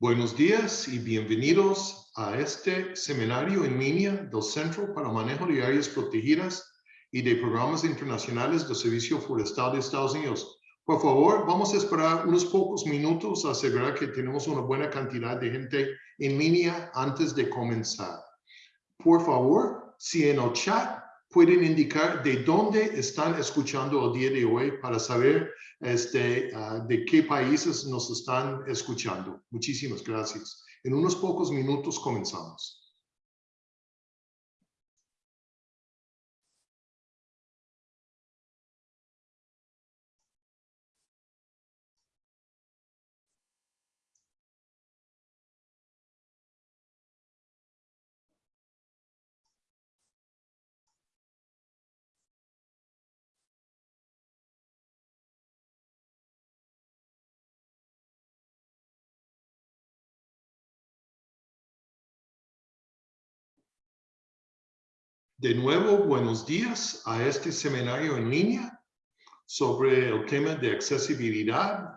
Buenos días y bienvenidos a este seminario en línea del Centro para Manejo de Áreas Protegidas y de Programas Internacionales del Servicio Forestal de Estados Unidos. Por favor, vamos a esperar unos pocos minutos a asegurar que tenemos una buena cantidad de gente en línea antes de comenzar. Por favor, si en el chat pueden indicar de dónde están escuchando el día de hoy para saber este, uh, de qué países nos están escuchando. Muchísimas gracias. En unos pocos minutos comenzamos. De nuevo, buenos días a este seminario en línea sobre el tema de accesibilidad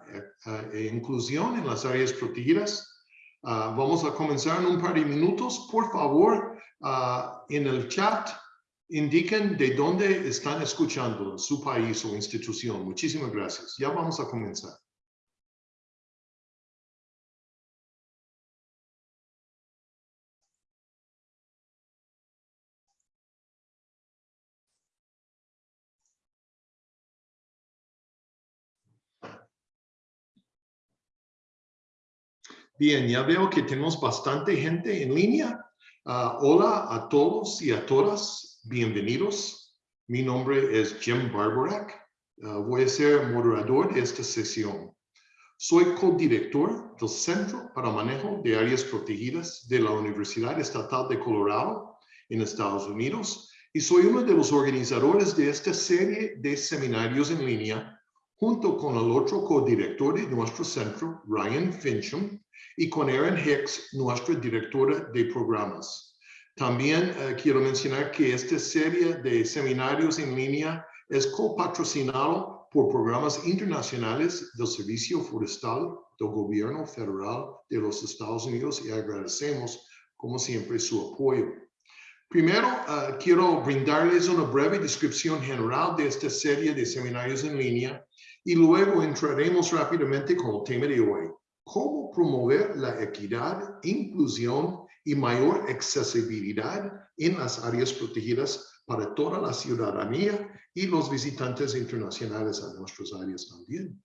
e inclusión en las áreas protegidas. Uh, vamos a comenzar en un par de minutos. Por favor, uh, en el chat indiquen de dónde están escuchando su país o institución. Muchísimas gracias. Ya vamos a comenzar. Bien, ya veo que tenemos bastante gente en línea. Uh, hola a todos y a todas, bienvenidos. Mi nombre es Jim Barbarack. Uh, voy a ser moderador de esta sesión. Soy codirector del Centro para Manejo de Áreas Protegidas de la Universidad Estatal de Colorado en Estados Unidos y soy uno de los organizadores de esta serie de seminarios en línea junto con el otro codirector de nuestro centro, Ryan Fincham, y con Erin Hicks, nuestra directora de programas. También eh, quiero mencionar que esta serie de seminarios en línea es copatrocinado por programas internacionales del Servicio Forestal del Gobierno Federal de los Estados Unidos y agradecemos, como siempre, su apoyo. Primero, uh, quiero brindarles una breve descripción general de esta serie de seminarios en línea y luego entraremos rápidamente con el tema de hoy, cómo promover la equidad, inclusión y mayor accesibilidad en las áreas protegidas para toda la ciudadanía y los visitantes internacionales a nuestras áreas también.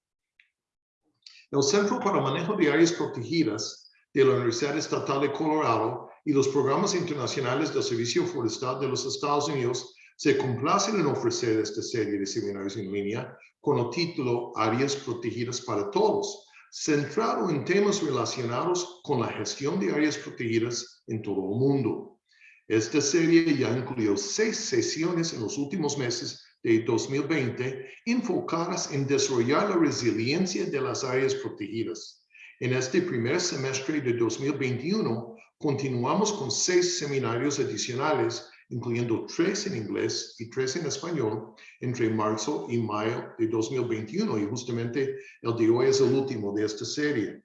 El Centro para Manejo de Áreas Protegidas de la Universidad Estatal de Colorado y los programas internacionales del Servicio Forestal de los Estados Unidos se complacen en ofrecer esta serie de seminarios en línea con el título Áreas Protegidas para Todos, centrado en temas relacionados con la gestión de áreas protegidas en todo el mundo. Esta serie ya incluyó seis sesiones en los últimos meses de 2020 enfocadas en desarrollar la resiliencia de las áreas protegidas. En este primer semestre de 2021, continuamos con seis seminarios adicionales incluyendo tres en inglés y tres en español, entre marzo y mayo de 2021. Y justamente el de hoy es el último de esta serie.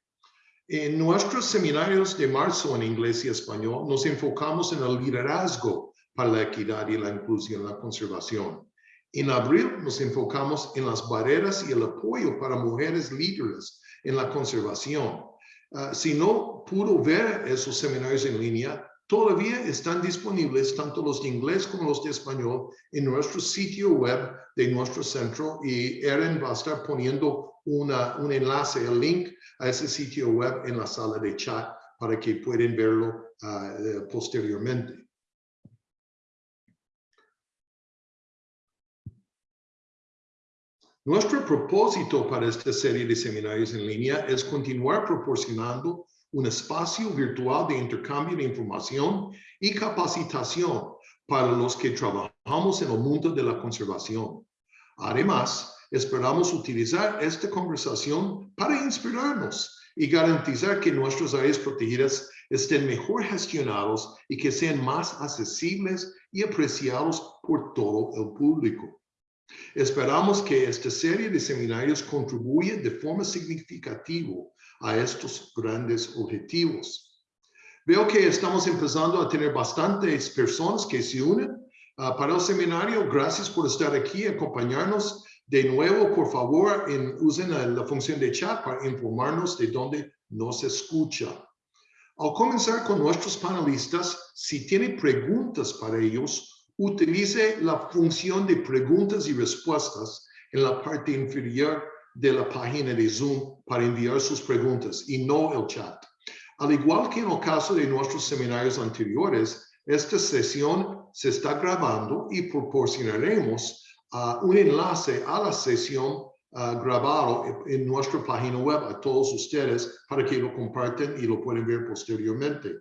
En nuestros seminarios de marzo en inglés y español nos enfocamos en el liderazgo para la equidad y la inclusión, la conservación. En abril nos enfocamos en las barreras y el apoyo para mujeres líderes en la conservación. Uh, si no pudo ver esos seminarios en línea, todavía están disponibles tanto los de inglés como los de español en nuestro sitio web de nuestro centro y Erin va a estar poniendo una, un enlace, el link a ese sitio web en la sala de chat para que puedan verlo uh, posteriormente. Nuestro propósito para esta serie de seminarios en línea es continuar proporcionando un espacio virtual de intercambio de información y capacitación para los que trabajamos en el mundo de la conservación. Además, esperamos utilizar esta conversación para inspirarnos y garantizar que nuestras áreas protegidas estén mejor gestionados y que sean más accesibles y apreciados por todo el público. Esperamos que esta serie de seminarios contribuya de forma significativa a estos grandes objetivos. Veo que estamos empezando a tener bastantes personas que se unen ah, para el seminario. Gracias por estar aquí, acompañarnos. De nuevo, por favor, usen la, función de chat para informarnos de dónde nos escucha. Al comenzar con nuestros panelistas, si tienen preguntas para ellos, utilice la función de preguntas y respuestas en la parte inferior de la página de Zoom para enviar sus preguntas y no el chat. Al igual que en el caso de nuestros seminarios anteriores, esta sesión se está grabando y proporcionaremos uh, un enlace a la sesión uh, grabado en nuestra página web a todos ustedes para que lo compartan y lo pueden ver posteriormente.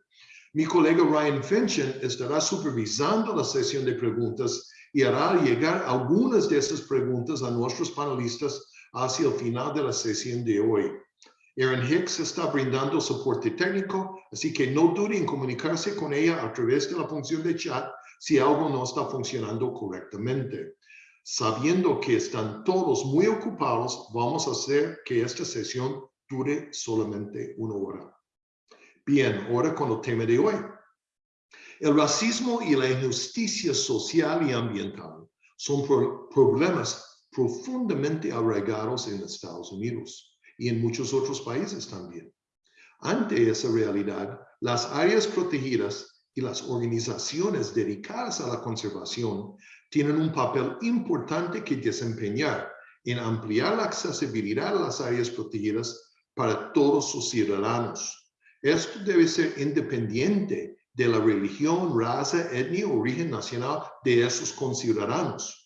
Mi colega Ryan Finchen estará supervisando la sesión de preguntas y hará llegar algunas de esas preguntas a nuestros panelistas hacia el final de la sesión de hoy. Aaron Hicks está brindando soporte técnico, así que no duden en comunicarse con ella a través de la función de chat si algo no está funcionando correctamente. Sabiendo que están todos muy ocupados, vamos a hacer que esta sesión dure solamente una hora. Bien, ahora con el tema de hoy. El racismo y la injusticia social y ambiental son problemas profundamente arraigados en Estados Unidos y en muchos otros países también. Ante esa realidad, las áreas protegidas y las organizaciones dedicadas a la conservación tienen un papel importante que desempeñar en ampliar la accesibilidad a las áreas protegidas para todos sus ciudadanos. Esto debe ser independiente de la religión, raza, etnia o origen nacional de esos conciudadanos.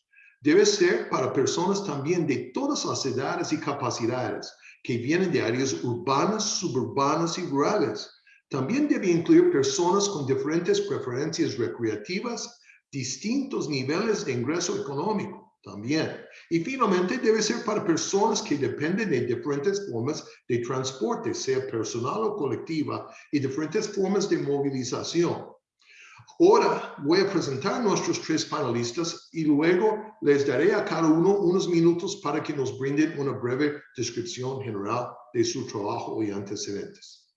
Debe ser para personas también de todas las edades y capacidades que vienen de áreas urbanas, suburbanas y rurales. También debe incluir personas con diferentes preferencias recreativas, distintos niveles de ingreso económico también. Y finalmente debe ser para personas que dependen de diferentes formas de transporte, sea personal o colectiva, y diferentes formas de movilización. Ahora voy a presentar a nuestros tres panelistas y luego les daré a cada uno unos minutos para que nos brinden una breve descripción general de su trabajo y antecedentes.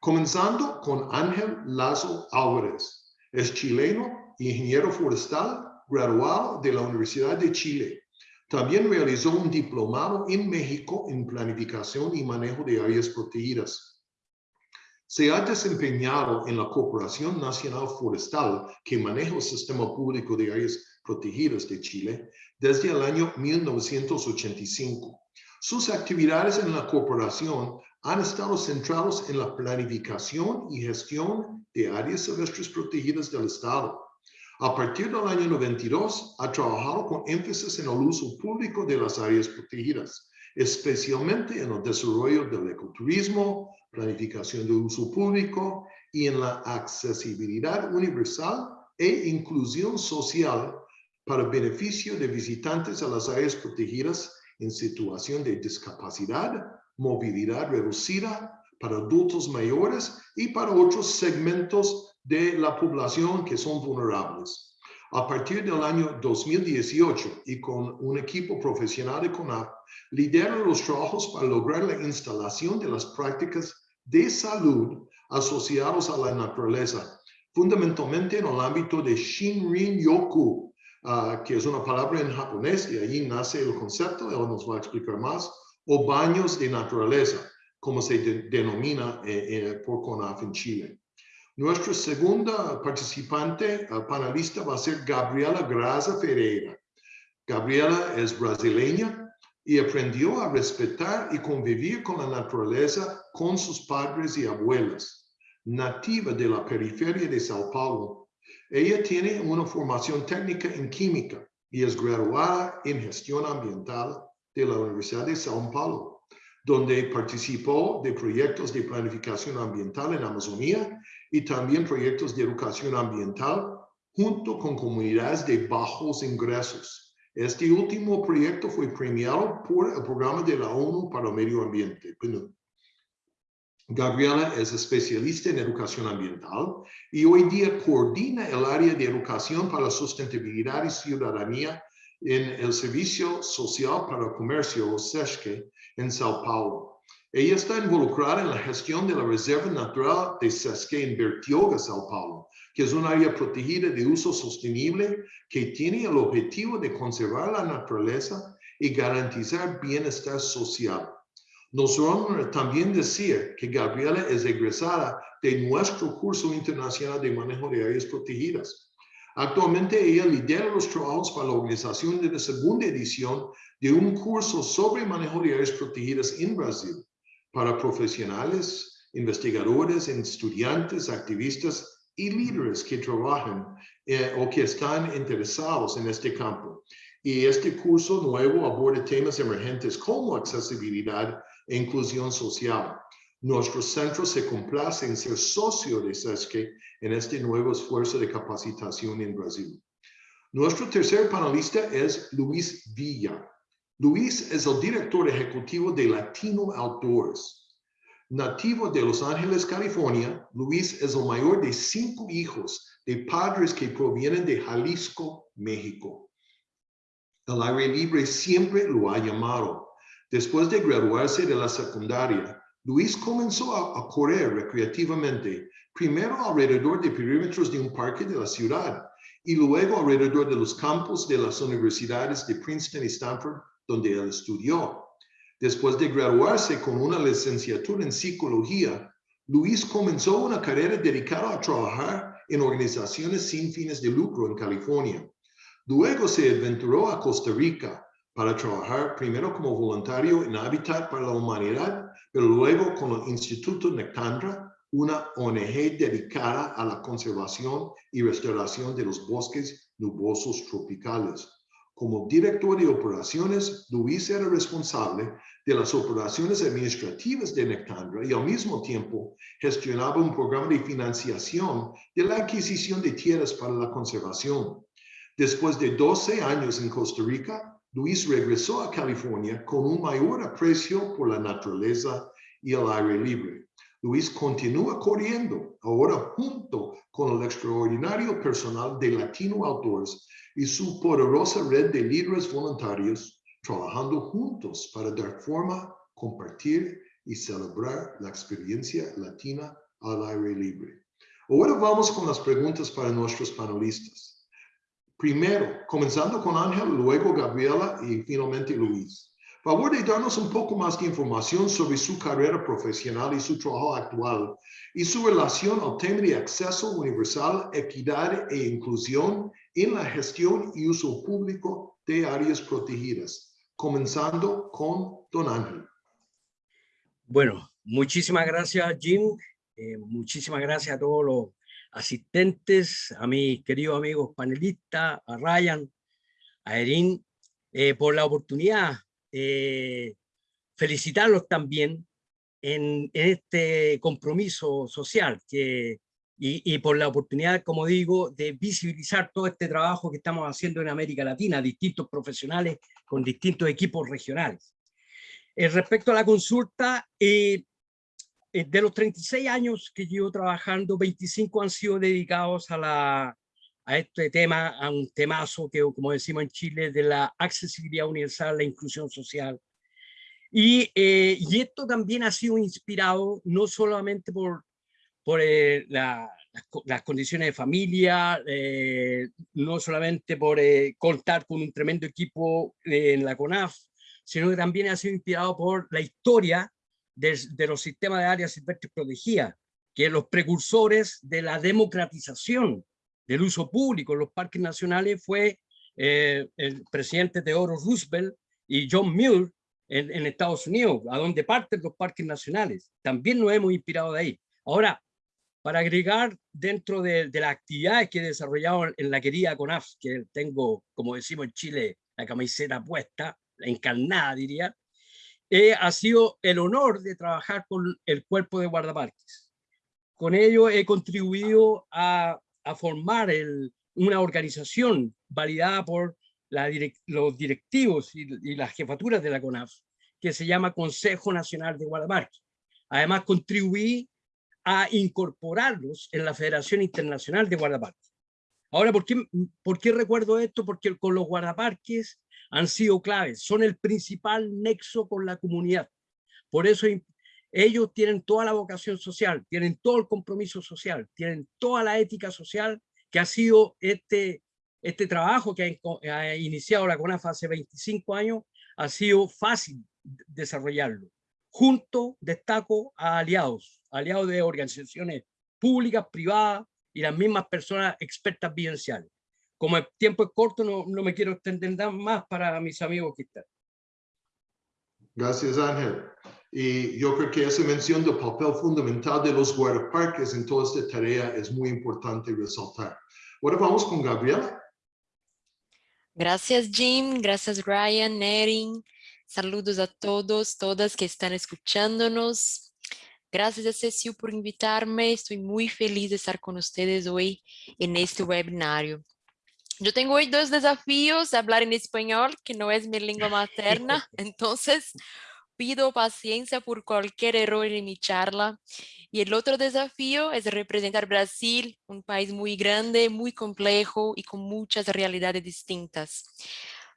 Comenzando con Ángel Lazo Álvarez. Es chileno, ingeniero forestal, graduado de la Universidad de Chile. También realizó un diplomado en México en planificación y manejo de áreas protegidas. Se ha desempeñado en la Corporación Nacional Forestal, que maneja el sistema público de áreas protegidas de Chile, desde el año 1985. Sus actividades en la corporación han estado centradas en la planificación y gestión de áreas silvestres protegidas del Estado, a partir del año 92, ha trabajado con énfasis en el uso público de las áreas protegidas, especialmente en el desarrollo del ecoturismo, planificación de uso público y en la accesibilidad universal e inclusión social para beneficio de visitantes a las áreas protegidas en situación de discapacidad, movilidad reducida, para adultos mayores y para otros segmentos de la población que son vulnerables. A partir del año 2018 y con un equipo profesional de CONAP, lidera los trabajos para lograr la instalación de las prácticas de salud asociados a la naturaleza, fundamentalmente en el ámbito de Shinrin Yoku, ah, que es una palabra en japonés y allí nace el concepto, él nos va a explicar más, o baños de naturaleza, como se denomina eh, eh, por CONAF en Chile. Nuestra segunda participante uh, panelista va a ser Gabriela Graza Ferreira. Gabriela es brasileña y aprendió a respetar y convivir con la naturaleza con sus padres y abuelas. Nativa de la periferia de Sao Paulo, ella tiene una formación técnica en química y es graduada en gestión ambiental de la Universidad de Sao Paulo donde participó de proyectos de planificación ambiental en Amazonía y también proyectos de educación ambiental junto con comunidades de bajos ingresos. Este último proyecto fue premiado por el programa de la ONU para el medio ambiente. Gabriela es especialista en educación ambiental y hoy día coordina el área de educación para la sustentabilidad y ciudadanía en el Servicio Social para el Comercio, o SESCE, en Sao Paulo. Ella está involucrada en la gestión de la Reserva Natural de Sesque en Bertioga, Sao Paulo, que es un área protegida de uso sostenible que tiene el objetivo de conservar la naturaleza y garantizar bienestar social. Nos honra también decir que Gabriela es egresada de nuestro curso internacional de manejo de áreas protegidas. Actualmente ella lidera los trabajos para la organización de la segunda edición de un curso sobre manejo de áreas protegidas en Brasil para profesionales, investigadores, estudiantes, activistas y líderes que trabajan eh, o que están interesados en este campo. Y este curso nuevo aborda temas emergentes como accesibilidad e inclusión social. Nuestro centro se complace en ser socio de SESCE en este nuevo esfuerzo de capacitación en Brasil. Nuestro tercer panelista es Luis Villa. Luis es el director ejecutivo de Latino Outdoors. Nativo de Los Ángeles, California, Luis es el mayor de cinco hijos de padres que provienen de Jalisco, México. El aire libre siempre lo ha llamado. Después de graduarse de la secundaria, Luis comenzó a, correr recreativamente, primero alrededor de perímetros de un parque de la ciudad y luego alrededor de los campos de las universidades de Princeton y Stanford, donde él estudió. Después de graduarse con una licenciatura en psicología, Luis comenzó una carrera dedicada a trabajar en organizaciones sin fines de lucro en California. Luego se aventuró a Costa Rica, para trabajar primero como voluntario en Hábitat para la Humanidad, pero luego con el Instituto Nectandra, una ONG dedicada a la conservación y restauración de los bosques nubosos tropicales. Como director de operaciones, Luis era responsable de las operaciones administrativas de Nectandra y al mismo tiempo gestionaba un programa de financiación de la adquisición de tierras para la conservación. Después de 12 años en Costa Rica, Luis regresó a California con un mayor aprecio por la naturaleza y el aire libre. Luis continúa corriendo ahora junto con el extraordinario personal de Latino Outdoors y su poderosa red de líderes voluntarios trabajando juntos para dar forma, compartir y celebrar la experiencia latina al aire libre. Ahora vamos con las preguntas para nuestros panelistas. Primero, comenzando con Ángel, luego Gabriela y finalmente Luis. Favor de darnos un poco más de información sobre su carrera profesional y su trabajo actual y su relación al tema de acceso universal, equidad e inclusión en la gestión y uso público de áreas protegidas. Comenzando con Don Ángel. Bueno, muchísimas gracias, Jim. Eh, muchísimas gracias a todos los asistentes, a mis queridos amigos panelistas, a Ryan, a Erin, eh, por la oportunidad. Eh, felicitarlos también en, este compromiso social que, y, y, por la oportunidad, como digo, de visibilizar todo este trabajo que estamos haciendo en América Latina, distintos profesionales con distintos equipos regionales. Eh, respecto a la consulta, eh, de los 36 años que llevo trabajando, 25 han sido dedicados a, la, a este tema, a un temazo que, como decimos en Chile, de la accesibilidad universal, la inclusión social. Y, eh, y esto también ha sido inspirado no solamente por, por eh, la, las, condiciones de familia, no solamente por contar con un tremendo equipo en la CONAF, sino que también ha sido inspirado por la historia de, los sistemas de áreas silvestres protegidas, que los precursores de la democratización del uso público en los parques nacionales fue eh, el presidente Theodore Roosevelt y John Muir en, en, Estados Unidos, a donde parten los parques nacionales. También nos hemos inspirado de ahí. Ahora, para agregar dentro de, de las actividades que he desarrollado en la querida CONAF, que tengo, como decimos en Chile, la camiseta puesta, la encarnada diría, eh, ha sido el honor de trabajar con el cuerpo de guardaparques. Con ello he contribuido a, a formar el, una organización validada por la los directivos y, y, las jefaturas de la CONAF, que se llama Consejo Nacional de Guardaparques. Además, contribuí a incorporarlos en la Federación Internacional de Guardaparques. Ahora, ¿por qué, ¿por qué recuerdo esto? Porque con los guardaparques han sido claves, son el principal nexo con la comunidad. Por eso ellos tienen toda la vocación social, tienen todo el compromiso social, tienen toda la ética social que ha sido este, este trabajo que ha, iniciado la CONAF hace 25 años, ha sido fácil desarrollarlo. Junto, destaco a aliados, aliados de organizaciones públicas, privadas y las mismas personas expertas vivenciales. Como el tiempo es corto, no, no me quiero extender más para mis amigos que están. Gracias, Ángel. Y yo creo que esa mención del papel fundamental de los guardaparques en toda esta tarea es muy importante resaltar. Ahora vamos con Gabriela. Gracias, Jim. Gracias, Ryan, Erin. Saludos a todos, todas que están escuchándonos. Gracias a Cecil por invitarme. Estoy muy feliz de estar con ustedes hoy en este webinario. Yo tengo hoy dos desafíos, hablar en español, que no es mi lengua materna, entonces pido paciencia por cualquier error en mi charla. Y el otro desafío es representar Brasil, un país muy grande, muy complejo y con muchas realidades distintas.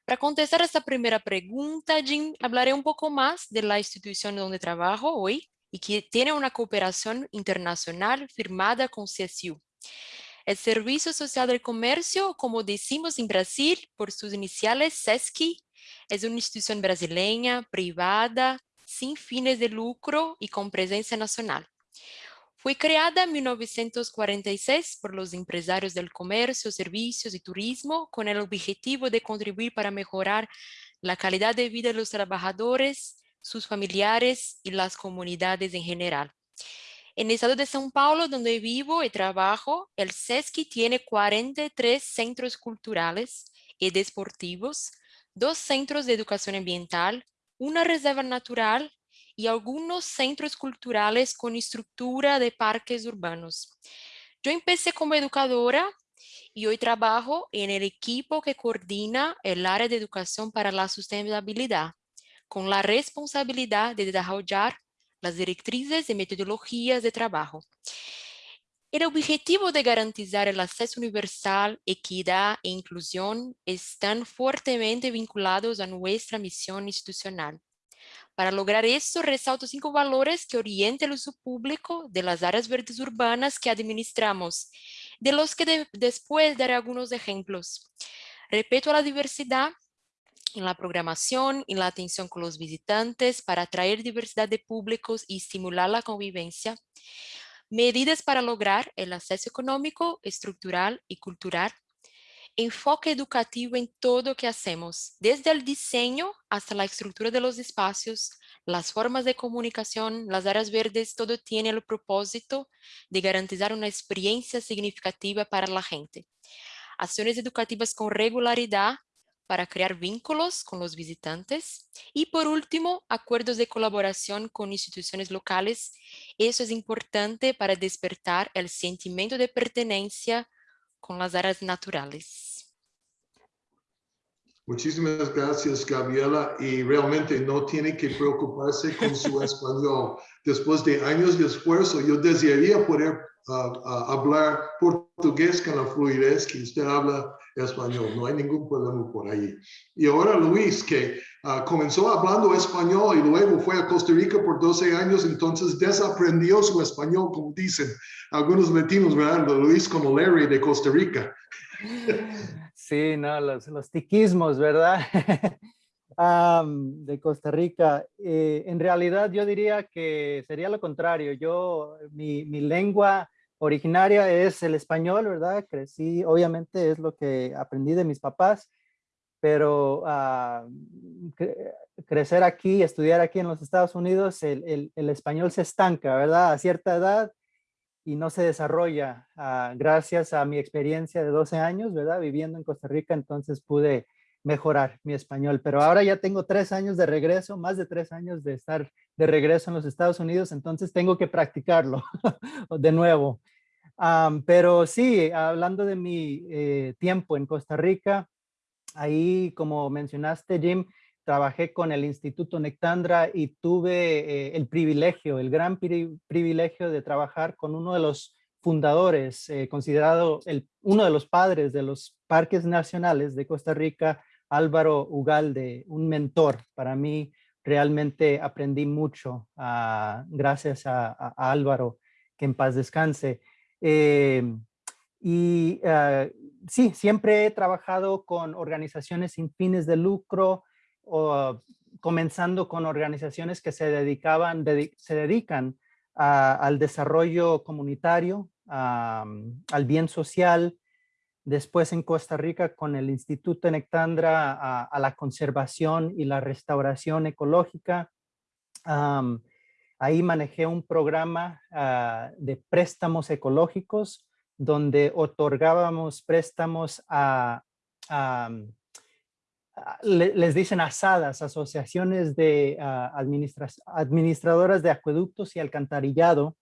Para contestar esta primera pregunta, Jim, hablaré un poco más de la institución donde trabajo hoy y que tiene una cooperación internacional firmada con CSU. El Servicio Social del Comercio, como decimos en Brasil, por sus iniciales SESC, es una institución brasileña, privada, sin fines de lucro y con presencia nacional. Fue creada en 1946 por los empresarios del comercio, servicios y turismo con el objetivo de contribuir para mejorar la calidad de vida de los trabajadores, sus familiares y las comunidades en general. En el estado de São Paulo, donde vivo y trabajo, el SESC tiene 43 centros culturales y deportivos, dos centros de educación ambiental, una reserva natural y algunos centros culturales con estructura de parques urbanos. Yo empecé como educadora y hoy trabajo en el equipo que coordina el área de educación para la sustentabilidad, con la responsabilidad de desarrollar las directrices y metodologías de trabajo. El objetivo de garantizar el acceso universal, equidad e inclusión están fuertemente vinculados a nuestra misión institucional. Para lograr esto, resalto cinco valores que orientan el uso público de las áreas verdes urbanas que administramos, de los que después daré algunos ejemplos. Respeto a la diversidad en la programación, en la atención con los visitantes para atraer diversidad de públicos y estimular la convivencia medidas para lograr el acceso económico, estructural y cultural, enfoque educativo en todo lo que hacemos, desde el diseño hasta la estructura de los espacios, las formas de comunicación, las áreas verdes, todo tiene el propósito de garantizar una experiencia significativa para la gente. Acciones educativas con regularidad para crear vínculos con los visitantes. Y por último, acuerdos de colaboración con instituciones locales. Eso es importante para despertar el sentimiento de pertenencia con las áreas naturales. Muchísimas gracias, Gabriela. Y realmente no tiene que preocuparse con su español. Después de años de esfuerzo, yo desearía poder ah, ah, hablar portugués con la fluidez que usted habla español, no hay ningún problema por ahí. Y ahora Luis, que ah, comenzó hablando español y luego fue a Costa Rica por 12 años, entonces desaprendió su español, como dicen algunos latinos, ¿verdad? Luis como Larry de Costa Rica. Sí, no, los, los tiquismos, ¿verdad? de Costa Rica. Eh, en realidad yo diría que sería lo contrario. Yo, mi, mi lengua originaria es el español, ¿verdad? Crecí, obviamente es lo que aprendí de mis papás, pero ah, crecer aquí, estudiar aquí en los Estados Unidos, el, español se estanca, ¿verdad? A cierta edad y no se desarrolla. Ah, gracias a mi experiencia de 12 años, ¿verdad? Viviendo en Costa Rica, entonces pude mejorar mi español, pero ahora ya tengo tres años de regreso, más de tres años de estar de regreso en los Estados Unidos, entonces tengo que practicarlo de nuevo. pero sí, hablando de mi eh, tiempo en Costa Rica, ahí como mencionaste Jim, trabajé con el Instituto Nectandra y tuve eh, el privilegio, el gran privilegio de trabajar con uno de los fundadores, eh, considerado el, uno de los padres de los parques nacionales de Costa Rica, Álvaro Ugalde, un mentor para mí. Realmente aprendí mucho ah, gracias a, Álvaro, que en paz descanse. Em, y ah, sí, siempre he trabajado con organizaciones sin fines de lucro, comenzando con organizaciones que se dedicaban, se dedican al desarrollo comunitario, al bien social, después en Costa Rica con el Instituto Nectandra a, la conservación y la restauración ecológica. ahí manejé un programa ah, de préstamos ecológicos donde otorgábamos préstamos a, les dicen asadas, asociaciones de ah, administradoras de acueductos y alcantarillado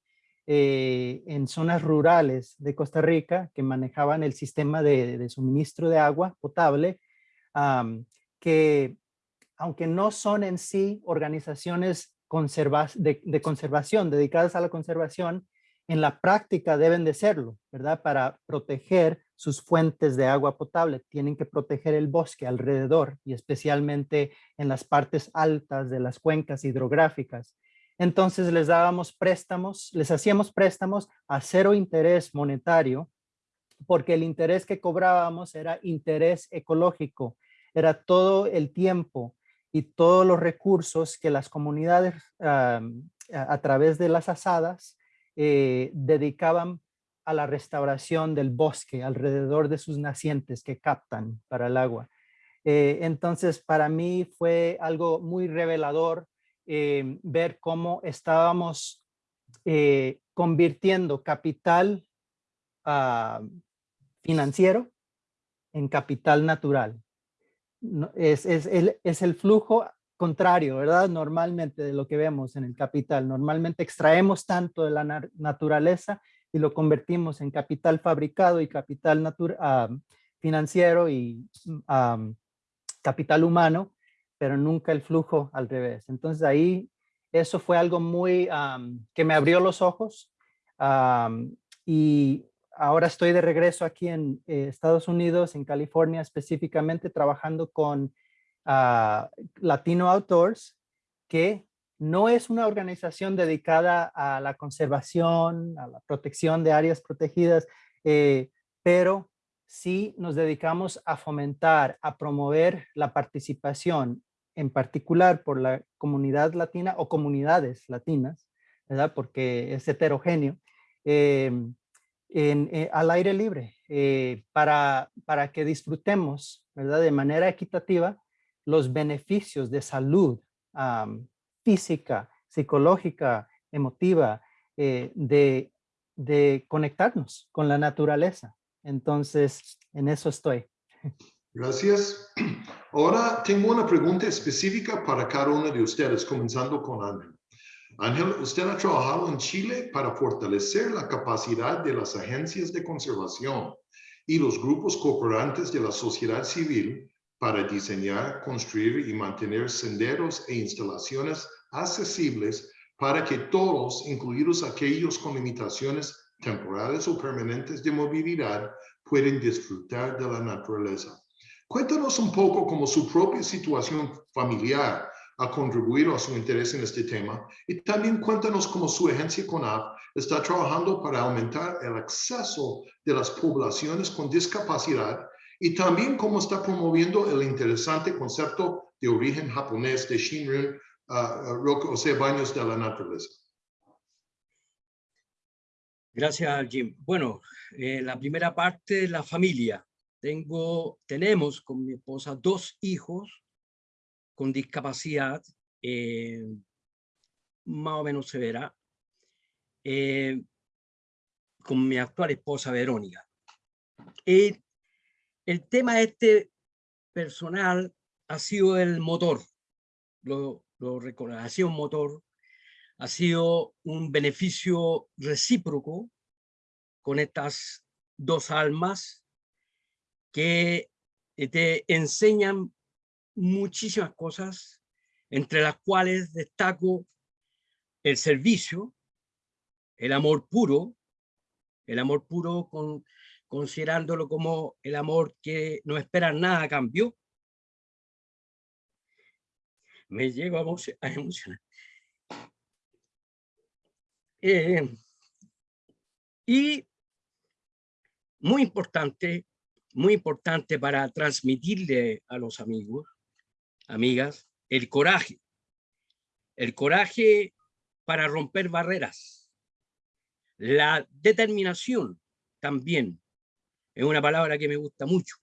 eh, en zonas rurales de Costa Rica que manejaban el sistema de, suministro de agua potable, que aunque no son en sí organizaciones de conservación, dedicadas a la conservación, en la práctica deben de serlo, ¿verdad? Para proteger sus fuentes de agua potable. Tienen que proteger el bosque alrededor y especialmente en las partes altas de las cuencas hidrográficas. Entonces les dábamos préstamos, les hacíamos préstamos a cero interés monetario porque el interés que cobrábamos era interés ecológico, era todo el tiempo y todos los recursos que las comunidades a través de las asadas eh, dedicaban a la restauración del bosque alrededor de sus nacientes que captan para el agua. Eh, entonces, para mí fue algo muy revelador eh, ver cómo estábamos convirtiendo capital ah, financiero en capital natural. es, es, el, es el flujo contrario, ¿verdad? Normalmente de lo que vemos en el capital. Normalmente extraemos tanto de la naturaleza y lo convertimos en capital fabricado y capital financiero y capital humano, pero nunca el flujo al revés. Entonces ahí eso fue algo muy que me abrió los ojos y ahora estoy de regreso aquí en eh, Estados Unidos, en California específicamente, trabajando con Latino Outdoors, que no es una organización dedicada a la conservación, a la protección de áreas protegidas, eh, pero sí nos dedicamos a fomentar, a promover la participación, en particular por la comunidad latina o comunidades latinas, ¿verdad? Porque es heterogéneo, eh, eh, al aire libre, para, para que disfrutemos, ¿verdad? De manera equitativa los beneficios de salud física, psicológica, emotiva, eh, de, de conectarnos con la naturaleza. Entonces, en eso estoy. Gracias. Ahora tengo una pregunta específica para cada uno de ustedes, comenzando con Ángel. Ángel, usted ha trabajado en Chile para fortalecer la capacidad de las agencias de conservación y los grupos cooperantes de la sociedad civil para diseñar, construir y mantener senderos e instalaciones accesibles para que todos, incluidos aquellos con limitaciones temporales o permanentes de movilidad, puedan disfrutar de la naturaleza. Cuéntanos un poco cómo su propia situación familiar ha contribuido a su interés en este tema y también cuéntanos cómo su agencia CONAF está trabajando para aumentar el acceso de las poblaciones con discapacidad y también cómo está promoviendo el interesante concepto de origen japonés de Shinrin, uh, o sea, baños de la naturaleza. Gracias, Jim. Bueno, eh, la primera parte, la familia. Tengo, tenemos con mi esposa dos hijos con discapacidad eh, más o menos severa, eh, con mi actual esposa Verónica. Y el tema este personal ha sido el motor, lo, lo sido un motor, ha sido un beneficio recíproco con estas dos almas que te enseñan muchísimas cosas, entre las cuales destaco el servicio, el amor puro, el amor puro con, considerándolo como el amor que no espera nada a cambio. Me llego a, emocionar. Eh, y muy importante, muy importante para transmitirle a los amigos, amigas, el coraje. El coraje para romper barreras. La determinación también es una palabra que me gusta mucho.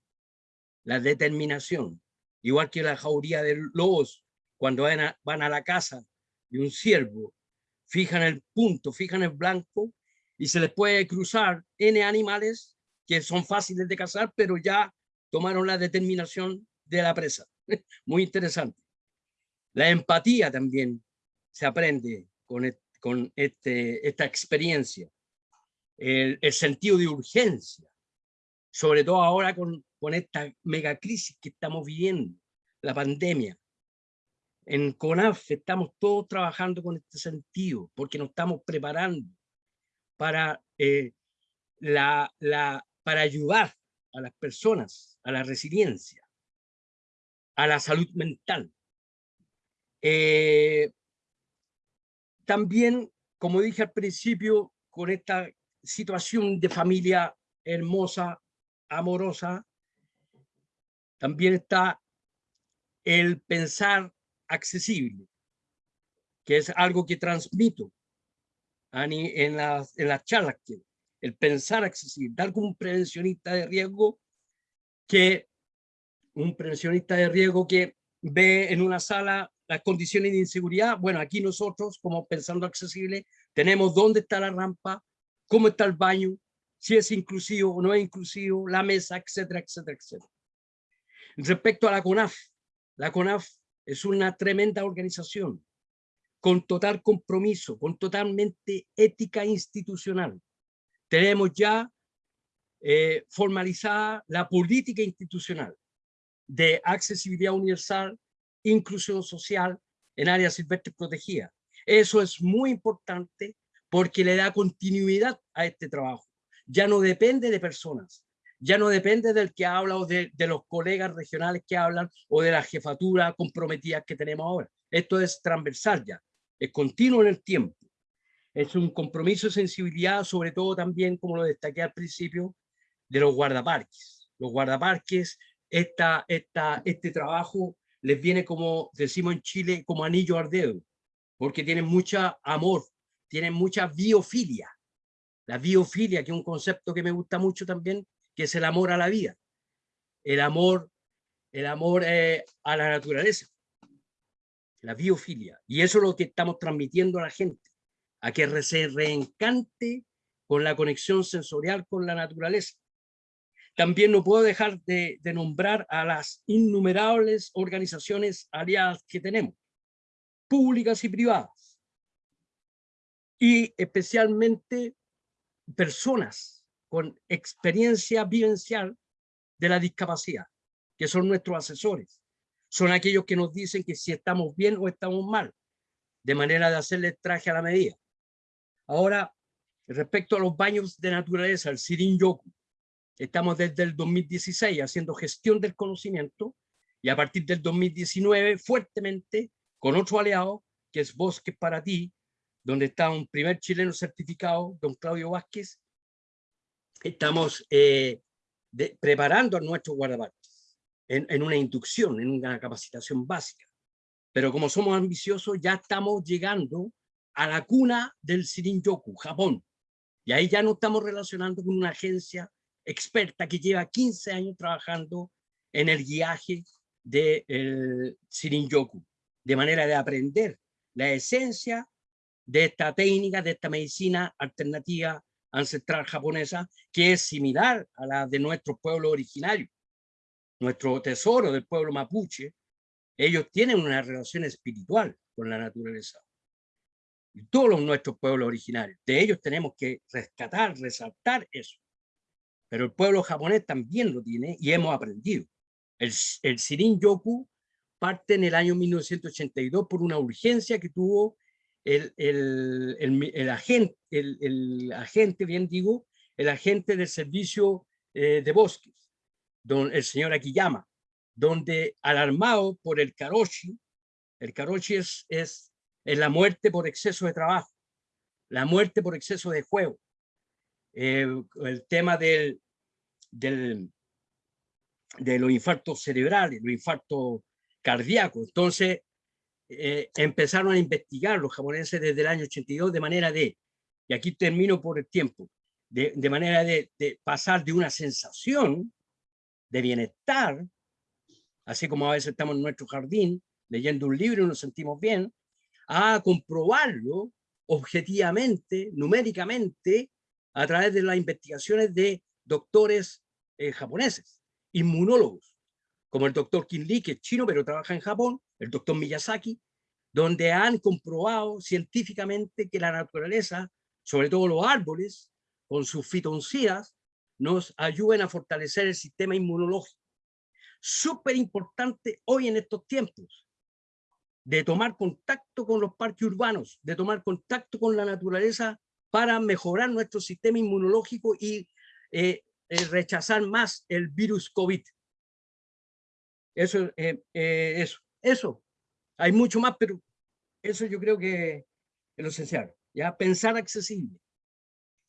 La determinación. Igual que la jauría de lobos, cuando van a, la casa de un ciervo, fijan el punto, fijan el blanco y se les puede cruzar N animales que son fáciles de cazar, pero ya tomaron la determinación de la presa. Muy interesante. La empatía también se aprende con, con este, esta experiencia. El, el, sentido de urgencia, sobre todo ahora con, con esta mega crisis que estamos viviendo, la pandemia. En CONAF estamos todos trabajando con este sentido, porque nos estamos preparando para, eh, la, para ayudar a las personas, a la resiliencia, a la salud mental. Eh, también, como dije al principio, con esta situación de familia hermosa, amorosa, también está el pensar accesible, que es algo que transmito en las, en las charlas, que el pensar accesible, tal como un prevencionista de riesgo que un prevencionista de riesgo que ve en una sala las condiciones de inseguridad, bueno, aquí nosotros, como pensando accesible, tenemos dónde está la rampa, cómo está el baño, si es inclusivo o no es inclusivo, la mesa, etcétera, etcétera, etcétera. Respecto a la CONAF, la CONAF es una tremenda organización con total compromiso, con totalmente ética institucional. Tenemos ya eh, formalizada la política institucional de accesibilidad universal inclusión social en áreas silvestres protegidas. Eso es muy importante porque le da continuidad a este trabajo. Ya no depende de personas, ya no depende del que habla o de, los colegas regionales que hablan o de la jefatura comprometida que tenemos ahora. Esto es transversal ya, es continuo en el tiempo. Es un compromiso de sensibilidad, sobre todo también, como lo destaqué al principio, de los guardaparques. Los guardaparques, esta, esta, este trabajo les viene como decimos en Chile, como anillo al dedo, porque tienen mucha amor, tienen mucha biofilia. La biofilia, que es un concepto que me gusta mucho también, que es el amor a la vida, el amor, el amor eh, a la naturaleza, la biofilia. Y eso es lo que estamos transmitiendo a la gente, a que se reencante con la conexión sensorial con la naturaleza. También no puedo dejar de, nombrar a las innumerables organizaciones aliadas que tenemos, públicas y privadas, y especialmente personas con experiencia vivencial de la discapacidad, que son nuestros asesores. Son aquellos que nos dicen que si estamos bien o estamos mal, de manera de hacerle traje a la medida. Ahora, respecto a los baños de naturaleza, el Sirin Yoku, Estamos desde el 2016 haciendo gestión del conocimiento y a partir del 2019 fuertemente con otro aliado que es Bosques para ti, donde está un primer chileno certificado, don Claudio Vázquez. Estamos eh, preparando a nuestros guardaparques en, en una inducción, en una capacitación básica. Pero como somos ambiciosos, ya estamos llegando a la cuna del Shirin-yoku, Japón. Y ahí ya no estamos relacionando con una agencia experta que lleva 15 años trabajando en el guiaje del de Shirin-yoku, de manera de aprender la esencia de esta técnica, de esta medicina alternativa ancestral japonesa, que es similar a la de nuestro pueblo originario. Nuestro tesoro del pueblo mapuche, ellos tienen una relación espiritual con la naturaleza. Y todos los nuestros pueblos originarios, de ellos tenemos que rescatar, resaltar eso pero el pueblo japonés también lo tiene y hemos aprendido. El, el Shirin Yoku parte en el año 1982 por una urgencia que tuvo el, el, el, el agente, el, agente, bien digo, el agente del servicio eh, de bosques, don, el señor Akiyama, donde alarmado por el karoshi, el karoshi es, es, es la muerte por exceso de trabajo, la muerte por exceso de juego, eh, el tema del, del, de los infartos cerebrales, los infartos cardíacos. Entonces, eh, empezaron a investigar los japoneses desde el año 82 de manera de, y aquí termino por el tiempo, de, de manera de, pasar de una sensación de bienestar, así como a veces estamos en nuestro jardín leyendo un libro y nos sentimos bien, a comprobarlo objetivamente, numéricamente, a través de las investigaciones de doctores eh, japoneses, inmunólogos, como el doctor Kim Lee, que es chino, pero trabaja en Japón, el doctor Miyazaki, donde han comprobado científicamente que la naturaleza, sobre todo los árboles, con sus fitoncidas, nos ayudan a fortalecer el sistema inmunológico. Súper importante hoy en estos tiempos, de tomar contacto con los parques urbanos, de tomar contacto con la naturaleza para mejorar nuestro sistema inmunológico y eh, eh, rechazar más el virus COVID. Eso, eh, eso, eso. Hay mucho más, pero eso yo creo que es lo esencial. Ya pensar accesible.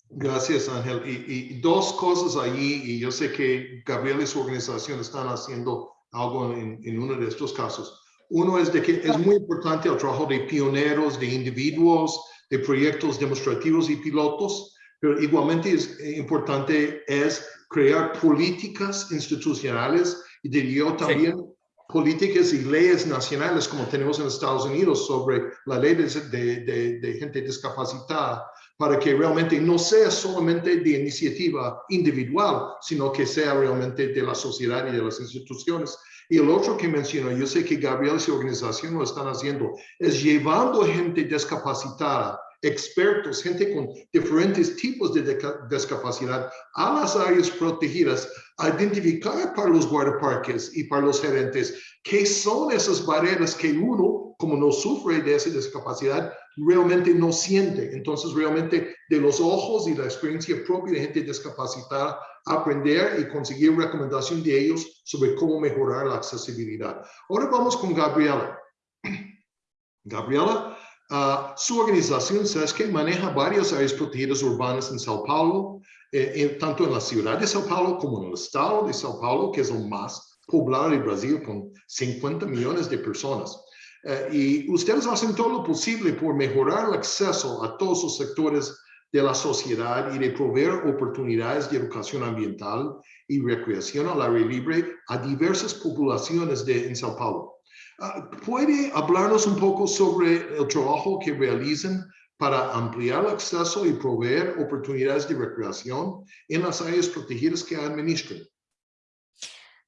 Gracias, Ángel. Y, dos cosas allí, y yo sé que Gabriel y su organización están haciendo algo en, en uno de estos casos. Uno es de que es muy importante el trabajo de pioneros, de individuos, de proyectos demostrativos y pilotos, pero igualmente es importante es crear políticas institucionales y diría yo también sí. políticas y leyes nacionales como tenemos en Estados Unidos sobre la ley de, de, de, gente discapacitada para que realmente no sea solamente de iniciativa individual, sino que sea realmente de la sociedad y de las instituciones. Y el otro que menciono, yo sé que Gabriel y su organización lo están haciendo, es llevando gente discapacitada, expertos, gente con diferentes tipos de discapacidad a las áreas protegidas, identificar para los guardaparques y para los gerentes qué son esas barreras que uno, como no sufre de esa discapacidad, realmente no siente. Entonces, realmente de los ojos y la experiencia propia de gente discapacitada, aprender y conseguir recomendación de ellos sobre cómo mejorar la accesibilidad. Ahora vamos con Gabriela. Gabriela, uh, su organización que maneja varias áreas protegidas urbanas en Sao Paulo, eh, en, tanto en la ciudad de Sao Paulo como en el estado de Sao Paulo, que es el más poblado de Brasil con 50 millones de personas. Uh, y ustedes hacen todo lo posible por mejorar el acceso a todos los sectores de la sociedad y de proveer oportunidades de educación ambiental y recreación al aire libre a diversas poblaciones de en Sao Paulo. Uh, ¿Puede hablarnos un poco sobre el trabajo que realizan para ampliar el acceso y proveer oportunidades de recreación en las áreas protegidas que administran?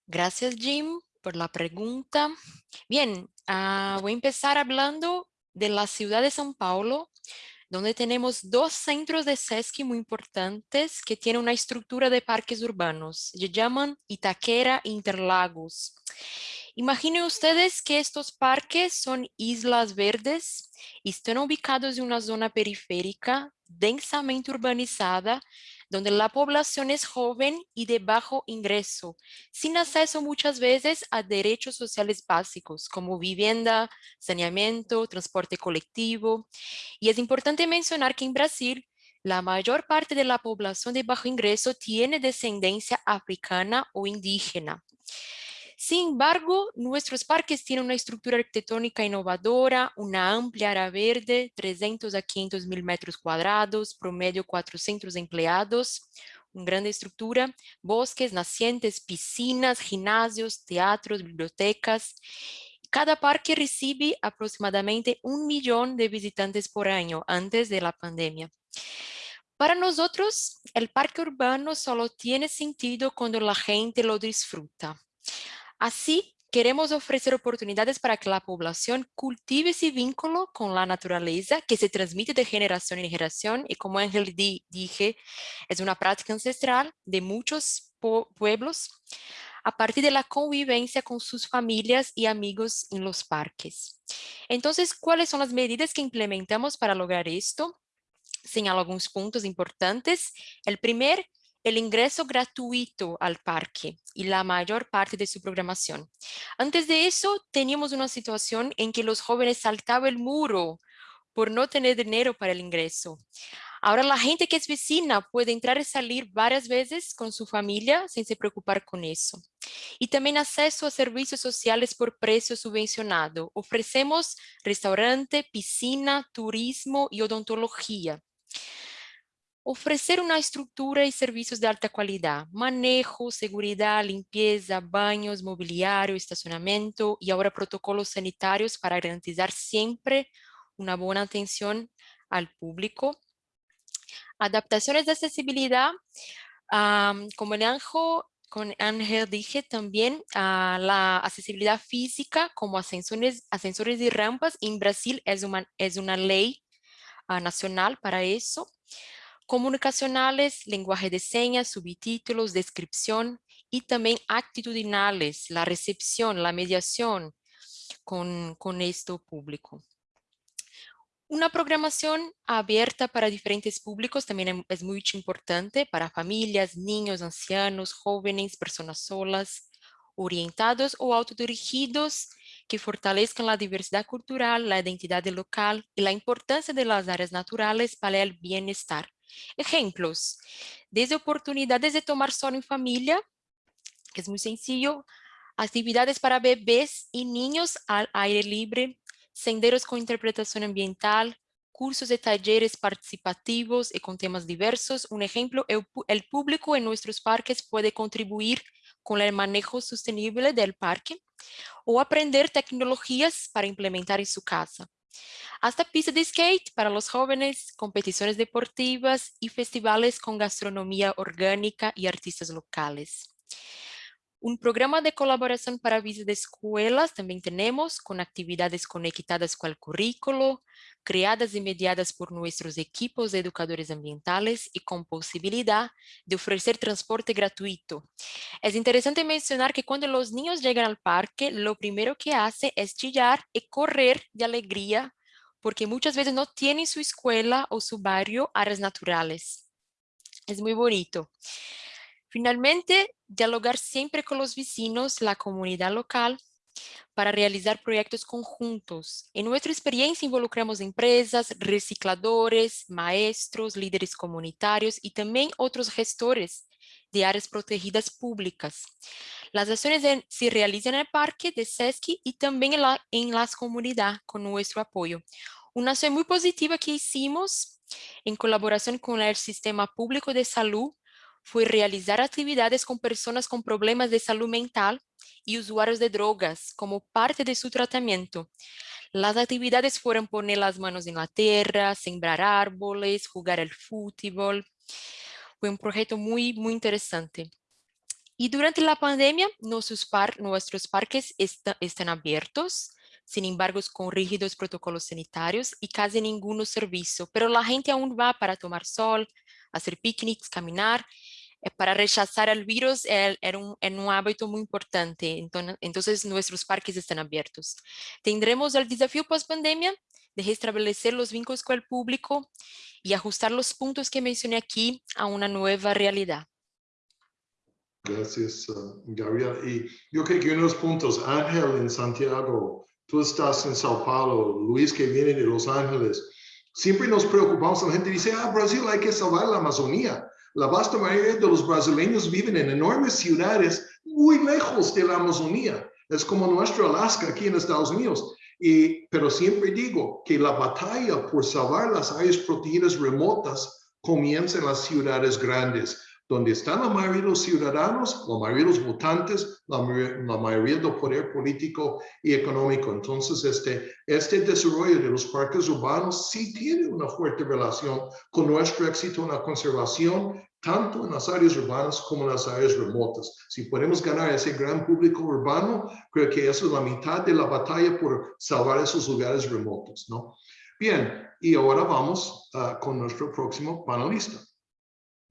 Gracias, Jim, por la pregunta. Bien, uh, voy a empezar hablando de la ciudad de São Paulo, donde tenemos dos centros de SESC muy importantes que tienen una estructura de parques urbanos. Se llaman Itaquera e Interlagos. Imaginen ustedes que estos parques son islas verdes y están ubicados en una zona periférica densamente urbanizada donde la población es joven y de bajo ingreso, sin acceso muchas veces a derechos sociales básicos como vivienda, saneamiento, transporte colectivo. Y es importante mencionar que en Brasil, la mayor parte de la población de bajo ingreso tiene descendencia africana o indígena. Sin embargo, nuestros parques tienen una estructura arquitectónica innovadora, una amplia área verde, 300 a 500 mil metros cuadrados, promedio 400 empleados, una gran estructura, bosques, nacientes, piscinas, gimnasios, teatros, bibliotecas. Cada parque recibe aproximadamente un millón de visitantes por año antes de la pandemia. Para nosotros, el parque urbano solo tiene sentido cuando la gente lo disfruta. Así, queremos ofrecer oportunidades para que la población cultive ese vínculo con la naturaleza que se transmite de generación en generación y como Ángel dije, es una práctica ancestral de muchos pueblos a partir de la convivencia con sus familias y amigos en los parques. Entonces, ¿cuáles son las medidas que implementamos para lograr esto? señalo algunos puntos importantes. El primer, el ingreso gratuito al parque y la mayor parte de su programación. Antes de eso, teníamos una situación en que los jóvenes saltaban el muro por no tener dinero para el ingreso. Ahora la gente que es vecina puede entrar y salir varias veces con su familia sin se preocupar con eso. Y también acceso a servicios sociales por precio subvencionado. Ofrecemos restaurante, piscina, turismo y odontología. Ofrecer una estructura y servicios de alta calidad, manejo, seguridad, limpieza, baños, mobiliario, estacionamiento y ahora protocolos sanitarios para garantizar siempre una buena atención al público. Adaptaciones de accesibilidad, como el Ángel, con Ángel dije también, a la accesibilidad física como ascensores, ascensores y rampas en Brasil es una, es una ley ah, nacional para eso. Comunicacionales, lenguaje de señas, subtítulos, descripción y también actitudinales, la recepción, la mediación con, con esto público. Una programación abierta para diferentes públicos también em, es muy importante para familias, niños, ancianos, jóvenes, personas solas, orientados o autodirigidos que fortalezcan la diversidad cultural, la identidad local y la importancia de las áreas naturales para el bienestar. Ejemplos, desde oportunidades de tomar sol en familia, que es muy sencillo, actividades para bebés y niños al aire libre, senderos con interpretación ambiental, cursos de talleres participativos y con temas diversos. Un ejemplo, el, público en nuestros parques puede contribuir con el manejo sostenible del parque o aprender tecnologías para implementar en su casa. Hasta pista de skate para los jóvenes, competiciones deportivas y festivales con gastronomía orgánica y artistas locales. Un programa de colaboración para visas de escuelas también tenemos con actividades conectadas con el currículo, creadas y mediadas por nuestros equipos de educadores ambientales y con posibilidad de ofrecer transporte gratuito. Es interesante mencionar que cuando los niños llegan al parque, lo primero que hace es chillar y correr de alegría porque muchas veces no tienen su escuela o su barrio áreas naturales. Es muy bonito. Finalmente, dialogar siempre con los vecinos, la comunidad local, para realizar proyectos conjuntos. En nuestra experiencia involucramos empresas, recicladores, maestros, líderes comunitarios y también otros gestores de áreas protegidas públicas. Las acciones se realizan en el parque de SESC y también en, la, en las comunidades con nuestro apoyo. Una acción muy positiva que hicimos en colaboración con el Sistema Público de Salud fue realizar actividades con personas con problemas de salud mental y usuarios de drogas como parte de su tratamiento. Las actividades fueron poner las manos en la tierra, sembrar árboles, jugar al fútbol. Fue un proyecto muy, muy interesante. Y durante la pandemia, nuestros, parques están abiertos, sin embargo, con rígidos protocolos sanitarios y casi ningún servicio, pero la gente aún va para tomar sol, hacer picnics, caminar para rechazar el virus era un, un, hábito muy importante, entonces, nuestros parques están abiertos. Tendremos el desafío post pandemia de restablecer los vínculos con el público y ajustar los puntos que mencioné aquí a una nueva realidad. Gracias, uh, Gabriel. Y yo creo que unos puntos, Ángel en Santiago, tú estás en Sao Paulo, Luis que viene de Los Ángeles, siempre nos preocupamos, la gente dice, ah, Brasil hay que salvar la Amazonía. La vasta mayoría de los brasileños viven en enormes ciudades muy lejos de la Amazonía. Es como nuestro Alaska aquí en Estados Unidos. Y, pero siempre digo que la batalla por salvar las áreas protegidas remotas comienza en las ciudades grandes donde están la mayoría de los ciudadanos, la mayoría de los votantes, la, mayoría del poder político y económico. Entonces, este, este desarrollo de los parques urbanos sí tiene una fuerte relación con nuestro éxito en la conservación, tanto en las áreas urbanas como en las áreas remotas. Si podemos ganar ese gran público urbano, creo que eso es la mitad de la batalla por salvar esos lugares remotos, ¿no? Bien, y ahora vamos ah, con nuestro próximo panelista.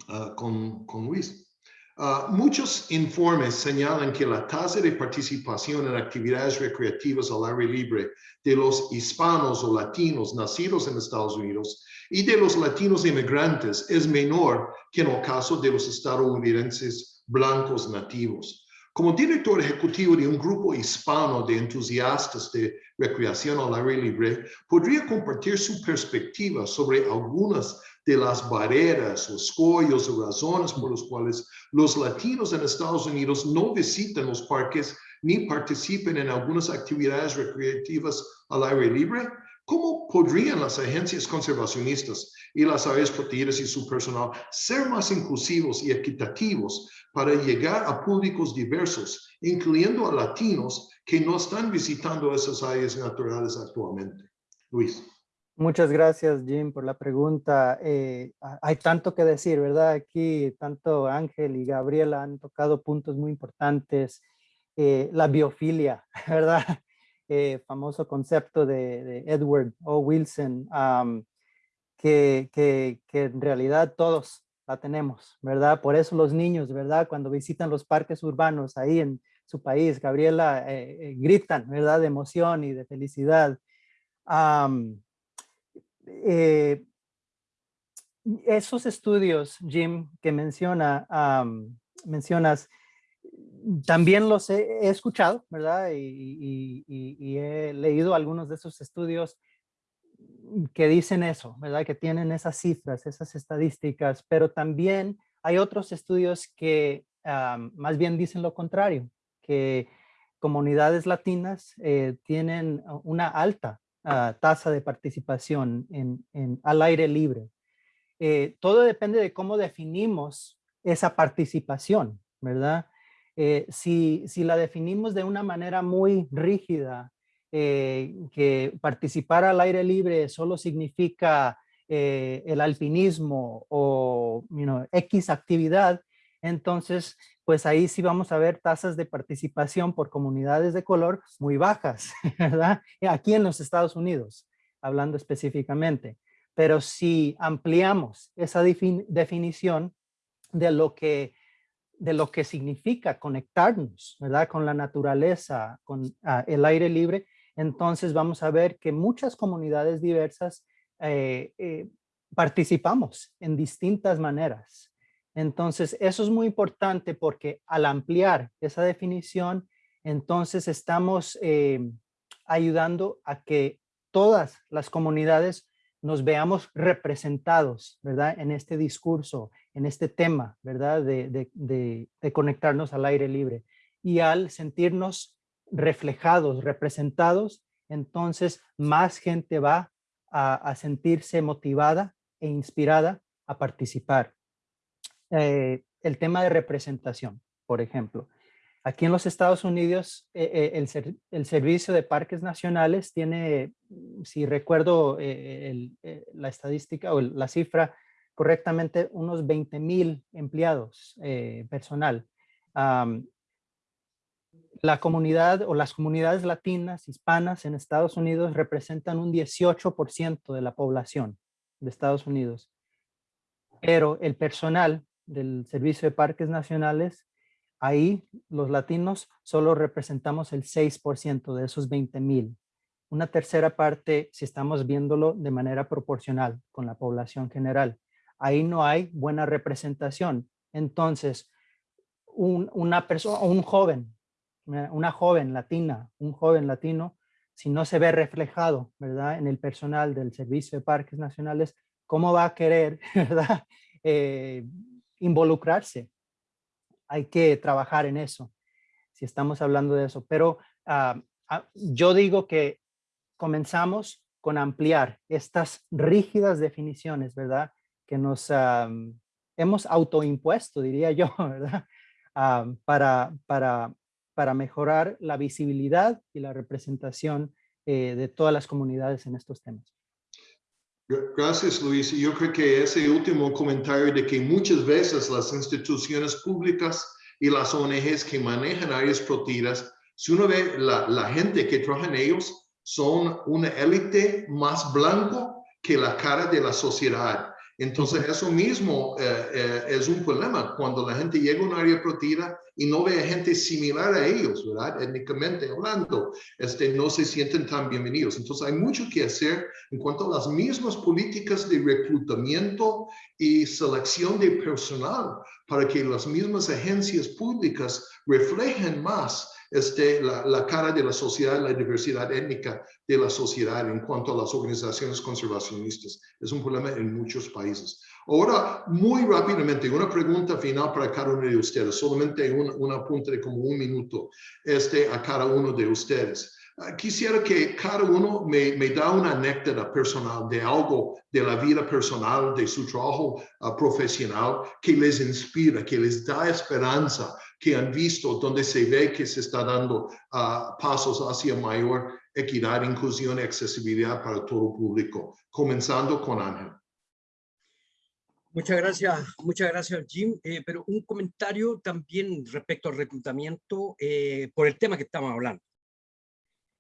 Ah, con, con, Luis. Ah, muchos informes señalan que la tasa de participación en actividades recreativas al aire libre de los hispanos o latinos nacidos en Estados Unidos y de los latinos inmigrantes es menor que en el caso de los estadounidenses blancos nativos. Como director ejecutivo de un grupo hispano de entusiastas de recreación al aire libre, podría compartir su perspectiva sobre algunas de las barreras, los escollos o razones por los cuales los latinos en Estados Unidos no visitan los parques ni participan en algunas actividades recreativas al aire libre? ¿Cómo podrían las agencias conservacionistas y las áreas protegidas y su personal ser más inclusivos y equitativos para llegar a públicos diversos, incluyendo a latinos que no están visitando esas áreas naturales actualmente? Luis. Muchas gracias, Jim, por la pregunta. Eh, hay tanto que decir, ¿verdad? Aquí tanto Ángel y Gabriela han tocado puntos muy importantes. Eh, la biofilia, ¿verdad? Eh, famoso concepto de, Edward O. Wilson, que, que, que, en realidad todos la tenemos, ¿verdad? Por eso los niños, ¿verdad? Cuando visitan los parques urbanos ahí en su país, Gabriela, gritan, ¿verdad? De emoción y de felicidad. Eh, esos estudios, Jim, que menciona, mencionas, también los he, escuchado, ¿verdad? Y, he leído algunos de esos estudios que dicen eso, ¿verdad? Que tienen esas cifras, esas estadísticas, pero también hay otros estudios que más bien dicen lo contrario, que comunidades latinas eh, tienen una alta tasa de participación en, al aire libre. Eh, todo depende de cómo definimos esa participación, ¿verdad? Eh, si, si, la definimos de una manera muy rígida, eh, que participar al aire libre solo significa el alpinismo o X actividad, entonces pues ahí sí vamos a ver tasas de participación por comunidades de color muy bajas, ¿verdad? Aquí en los Estados Unidos, hablando específicamente. Pero si ampliamos esa definición de lo que de lo que significa conectarnos, ¿verdad? Con la naturaleza, con ah, el aire libre, entonces vamos a ver que muchas comunidades diversas eh, eh, participamos en distintas maneras. Entonces, eso es muy importante porque al ampliar esa definición, entonces estamos eh, ayudando a que todas las comunidades nos veamos representados, ¿verdad? En este discurso, en este tema, ¿verdad? De, conectarnos al aire libre. Y al sentirnos reflejados, representados, entonces más gente va a sentirse motivada e inspirada a participar. Eh, el tema de representación, por ejemplo. Aquí en los Estados Unidos, eh, eh, el, Servicio de Parques Nacionales tiene, mm, si recuerdo la estadística o la cifra correctamente, unos 20 mil empleados personal. la comunidad o las comunidades latinas, hispanas en Estados Unidos representan un 18% de la población de Estados Unidos. Pero el personal del Servicio de Parques Nacionales, ahí los latinos solo representamos el 6% de esos 20 mil. Una tercera parte, si estamos viéndolo de manera proporcional con la población general. Ahí no hay buena representación. Entonces, una persona, un joven, una joven latina, un joven latino, si no se ve reflejado, ¿verdad? En el personal del Servicio de Parques Nacionales, ¿cómo va a querer, ¿verdad? Eh, involucrarse. Hay que trabajar en eso, si estamos hablando de eso. Pero ah, ah, yo digo que comenzamos con ampliar estas rígidas definiciones, ¿verdad? Que nos hemos autoimpuesto, diría yo, ¿verdad? para, para, para mejorar la visibilidad y la representación eh, de todas las comunidades en estos temas. Gracias, Luis. Yo creo que ese último comentario de que muchas veces las instituciones públicas y las ONGs que manejan áreas protegidas, si uno ve la, gente que trabaja en ellos, son una élite más blanco que la cara de la sociedad. Entonces, eso mismo eh, eh, es un problema cuando la gente llega a un área protegida y no ve a gente similar a ellos, ¿verdad? Étnicamente hablando, este, no se sienten tan bienvenidos. Entonces, hay mucho que hacer en cuanto a las mismas políticas de reclutamiento y selección de personal para que las mismas agencias públicas reflejen más este, la, la, cara de la sociedad, la diversidad étnica de la sociedad en cuanto a las organizaciones conservacionistas. Es un problema en muchos países. Ahora, muy rápidamente, una pregunta final para cada uno de ustedes, solamente un, un apunte de como un minuto este, a cada uno de ustedes. Uh, quisiera que cada uno me, me, da una anécdota personal de algo de la vida personal, de su trabajo uh, profesional, que les inspira, que les da esperanza, que han visto donde se ve que se está dando uh, pasos hacia mayor equidad, inclusión y accesibilidad para todo público, comenzando con Ángel. Muchas gracias, muchas gracias Jim, eh, pero un comentario también respecto al reclutamiento eh, por el tema que estamos hablando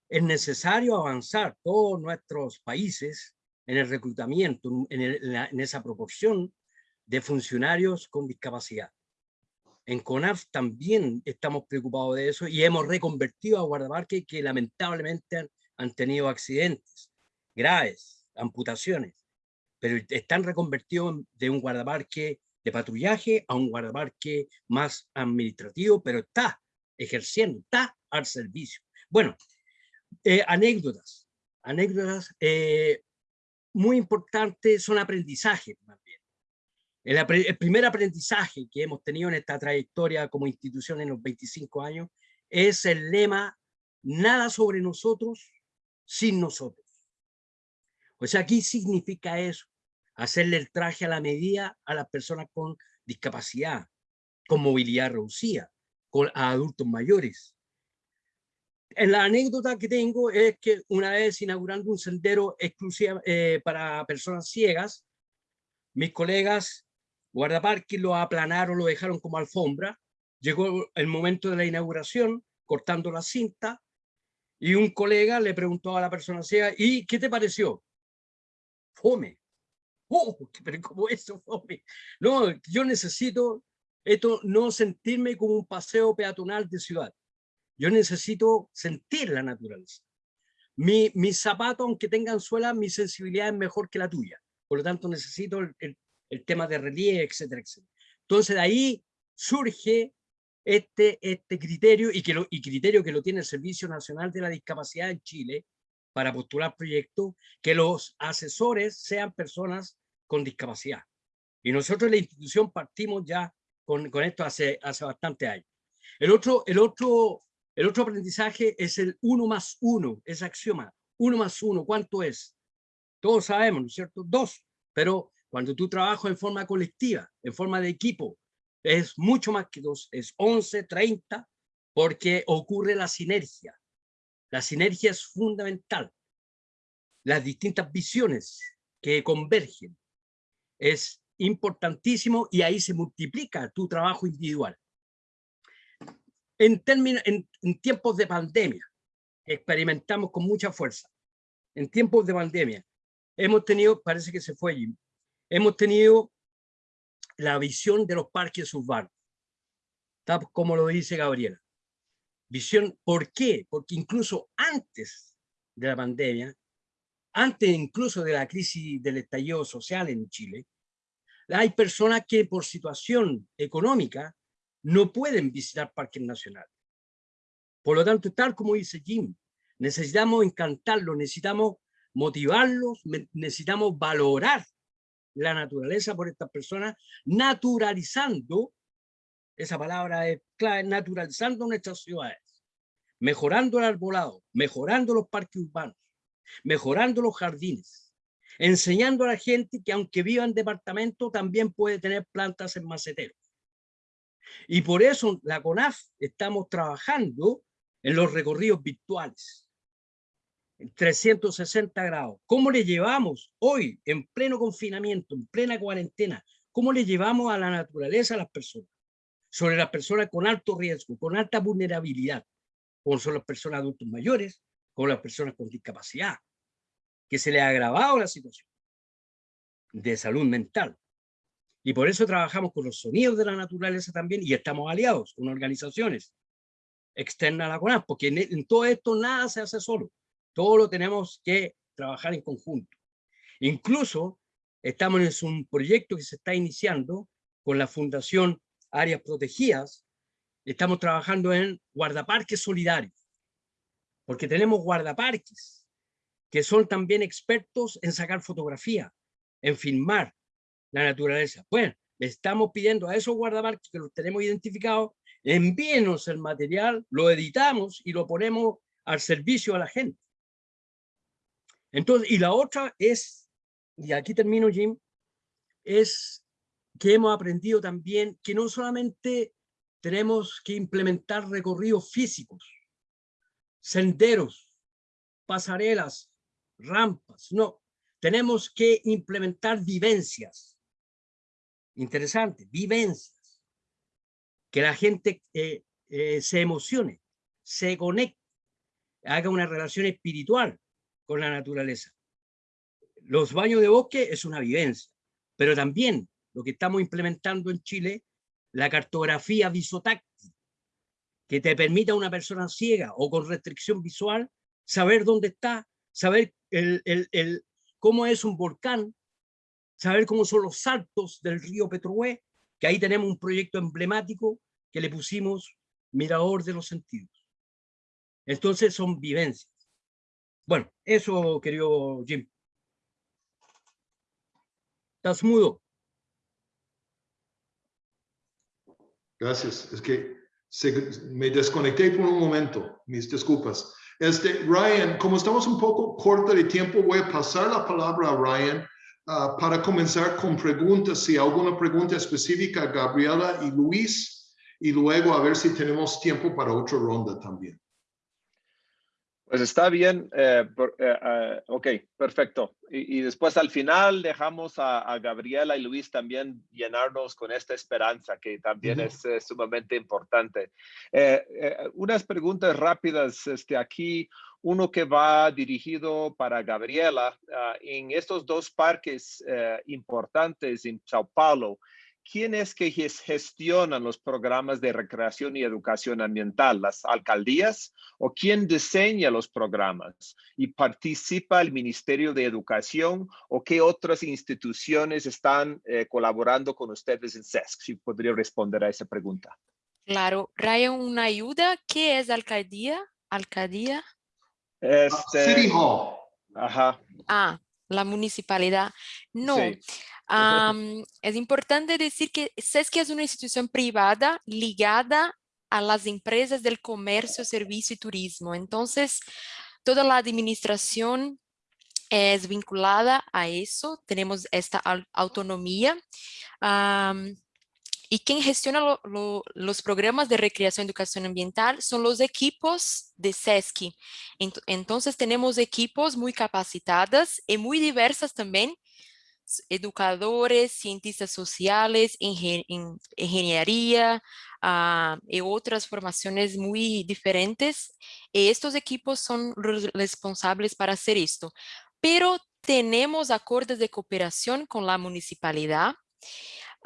es necesario avanzar todos nuestros países en el reclutamiento, en, en, esa proporción de funcionarios con discapacidad. En CONAF también estamos preocupados de eso y hemos reconvertido a guardaparques que lamentablemente han, tenido accidentes graves, amputaciones, pero están reconvertidos de un guardaparque de patrullaje a un guardaparque más administrativo, pero está ejerciendo, está al servicio. Bueno, eh, anécdotas, anécdotas eh, muy importantes son bien. El, el, primer aprendizaje que hemos tenido en esta trayectoria como institución en los 25 años es el lema nada sobre nosotros sin nosotros. O sea, ¿qué significa eso? Hacerle el traje a la medida a las personas con discapacidad, con movilidad reducida, con, a adultos mayores, en la anécdota que tengo es que una vez inaugurando un sendero exclusivo eh, para personas ciegas, mis colegas guardaparques lo aplanaron, lo dejaron como alfombra. Llegó el momento de la inauguración, cortando la cinta, y un colega le preguntó a la persona ciega, ¿y qué te pareció? Fome. Oh, pero ¿cómo eso fome? No, yo necesito esto, no sentirme como un paseo peatonal de ciudad. Yo necesito sentir la naturaleza. Mi, mis zapatos, aunque tengan suela, mi sensibilidad es mejor que la tuya. Por lo tanto, necesito el, el, el tema de relieve, etcétera, etcétera. Entonces, de ahí surge este, este criterio y, que lo, criterio que lo tiene el Servicio Nacional de la Discapacidad en Chile para postular proyectos, que los asesores sean personas con discapacidad. Y nosotros la institución partimos ya con, con esto hace, hace bastante años. El otro, el otro el otro aprendizaje es el uno más uno, es axioma. Uno más uno, ¿cuánto es? Todos sabemos, ¿no es cierto? Dos. Pero cuando tú trabajas en forma colectiva, en forma de equipo, es mucho más que dos, es 11, 30, porque ocurre la sinergia. La sinergia es fundamental. Las distintas visiones que convergen es importantísimo y ahí se multiplica tu trabajo individual en, tiempos de pandemia, experimentamos con mucha fuerza. En tiempos de pandemia, hemos tenido, parece que se fue hemos tenido la visión de los parques urbanos, como lo dice Gabriela. Visión, ¿por qué? Porque incluso antes de la pandemia, antes incluso de la crisis del estallido social en Chile, hay personas que por situación económica no pueden visitar parques nacionales. Por lo tanto, tal como dice Jim, necesitamos encantarlos, necesitamos motivarlos, necesitamos valorar la naturaleza por estas personas, naturalizando, esa palabra es clave, naturalizando nuestras ciudades, mejorando el arbolado, mejorando los parques urbanos, mejorando los jardines, enseñando a la gente que aunque viva en departamento también puede tener plantas en maceteros. Y por eso la CONAF estamos trabajando en los recorridos virtuales, 360 grados. ¿Cómo le llevamos hoy, en pleno confinamiento, en plena cuarentena, cómo le llevamos a la naturaleza a las personas? Sobre las personas con alto riesgo, con alta vulnerabilidad, como son las personas adultos mayores, como las personas con discapacidad, que se le ha agravado la situación. de salud mental. Y por eso trabajamos con los sonidos de la naturaleza también y estamos aliados con organizaciones externas a la CONAF, porque en, en todo esto nada se hace solo, todo lo tenemos que trabajar en conjunto. Incluso estamos en un proyecto que se está iniciando con la Fundación Áreas Protegidas, estamos trabajando en guardaparques solidarios, porque tenemos guardaparques que son también expertos en sacar fotografía, en filmar la naturaleza. Bueno, le estamos pidiendo a esos guardaparques que los tenemos identificados, envíenos el material, lo editamos y lo ponemos al servicio a la gente. Entonces, y la otra es, y aquí termino Jim, es que hemos aprendido también que no solamente tenemos que implementar recorridos físicos, senderos, pasarelas, rampas, no, tenemos que implementar vivencias. Interesante, vivencias. Que la gente eh, eh, se emocione, se conecte, haga una relación espiritual con la naturaleza. Los baños de bosque es una vivencia, pero también lo que estamos implementando en Chile, la cartografía visotáctil, que te permita a una persona ciega o con restricción visual saber dónde está, saber cómo es un volcán, saber cómo son los saltos del río Petrohue, que ahí tenemos un proyecto emblemático que le pusimos Mirador de los Sentidos. Entonces son vivencias. Bueno, eso, querido Jim. ¿Estás mudo? Gracias. Es que me desconecté por un momento. Mis disculpas. Este, Ryan, como estamos un poco corto de tiempo, voy a pasar la palabra a Ryan uh, para comenzar con preguntas, si alguna pregunta específica a Gabriela y Luis, y luego a ver si tenemos tiempo para otra ronda también. Pues está bien, eh, eh, eh, ok, perfecto. Y, y, después al final dejamos a, a, Gabriela y Luis también llenarnos con esta esperanza que también uh -huh. es, sumamente importante. unas preguntas rápidas este, aquí, uno que va dirigido para Gabriela. Uh, en estos dos parques importantes en Sao Paulo, ¿quién es que gestionan los programas de recreación y educación ambiental? ¿Las alcaldías? ¿O quién diseña los programas? ¿Y participa el Ministerio de Educación? ¿O qué otras instituciones están eh, colaborando con ustedes en SESC? Si podría responder a esa pregunta. Claro. Ryan, una ayuda. ¿Qué es alcaldía? ¿Alcaldía? Este... City Hall. Ajá. Ah, la municipalidad. No. Sí. Um, es importante decir que SESC es una institución privada ligada a las empresas del comercio, servicio y turismo. Entonces, toda la administración es vinculada a eso. Tenemos esta autonomía. Um, y quien gestiona lo, lo, los programas de recreación y educación ambiental son los equipos de SESC. Entonces tenemos equipos muy capacitadas y muy diversas también, educadores, cientistas sociales, ingen ingeniería uh, y otras formaciones muy diferentes. Y estos equipos son responsables para hacer esto. Pero tenemos acuerdos de cooperación con la municipalidad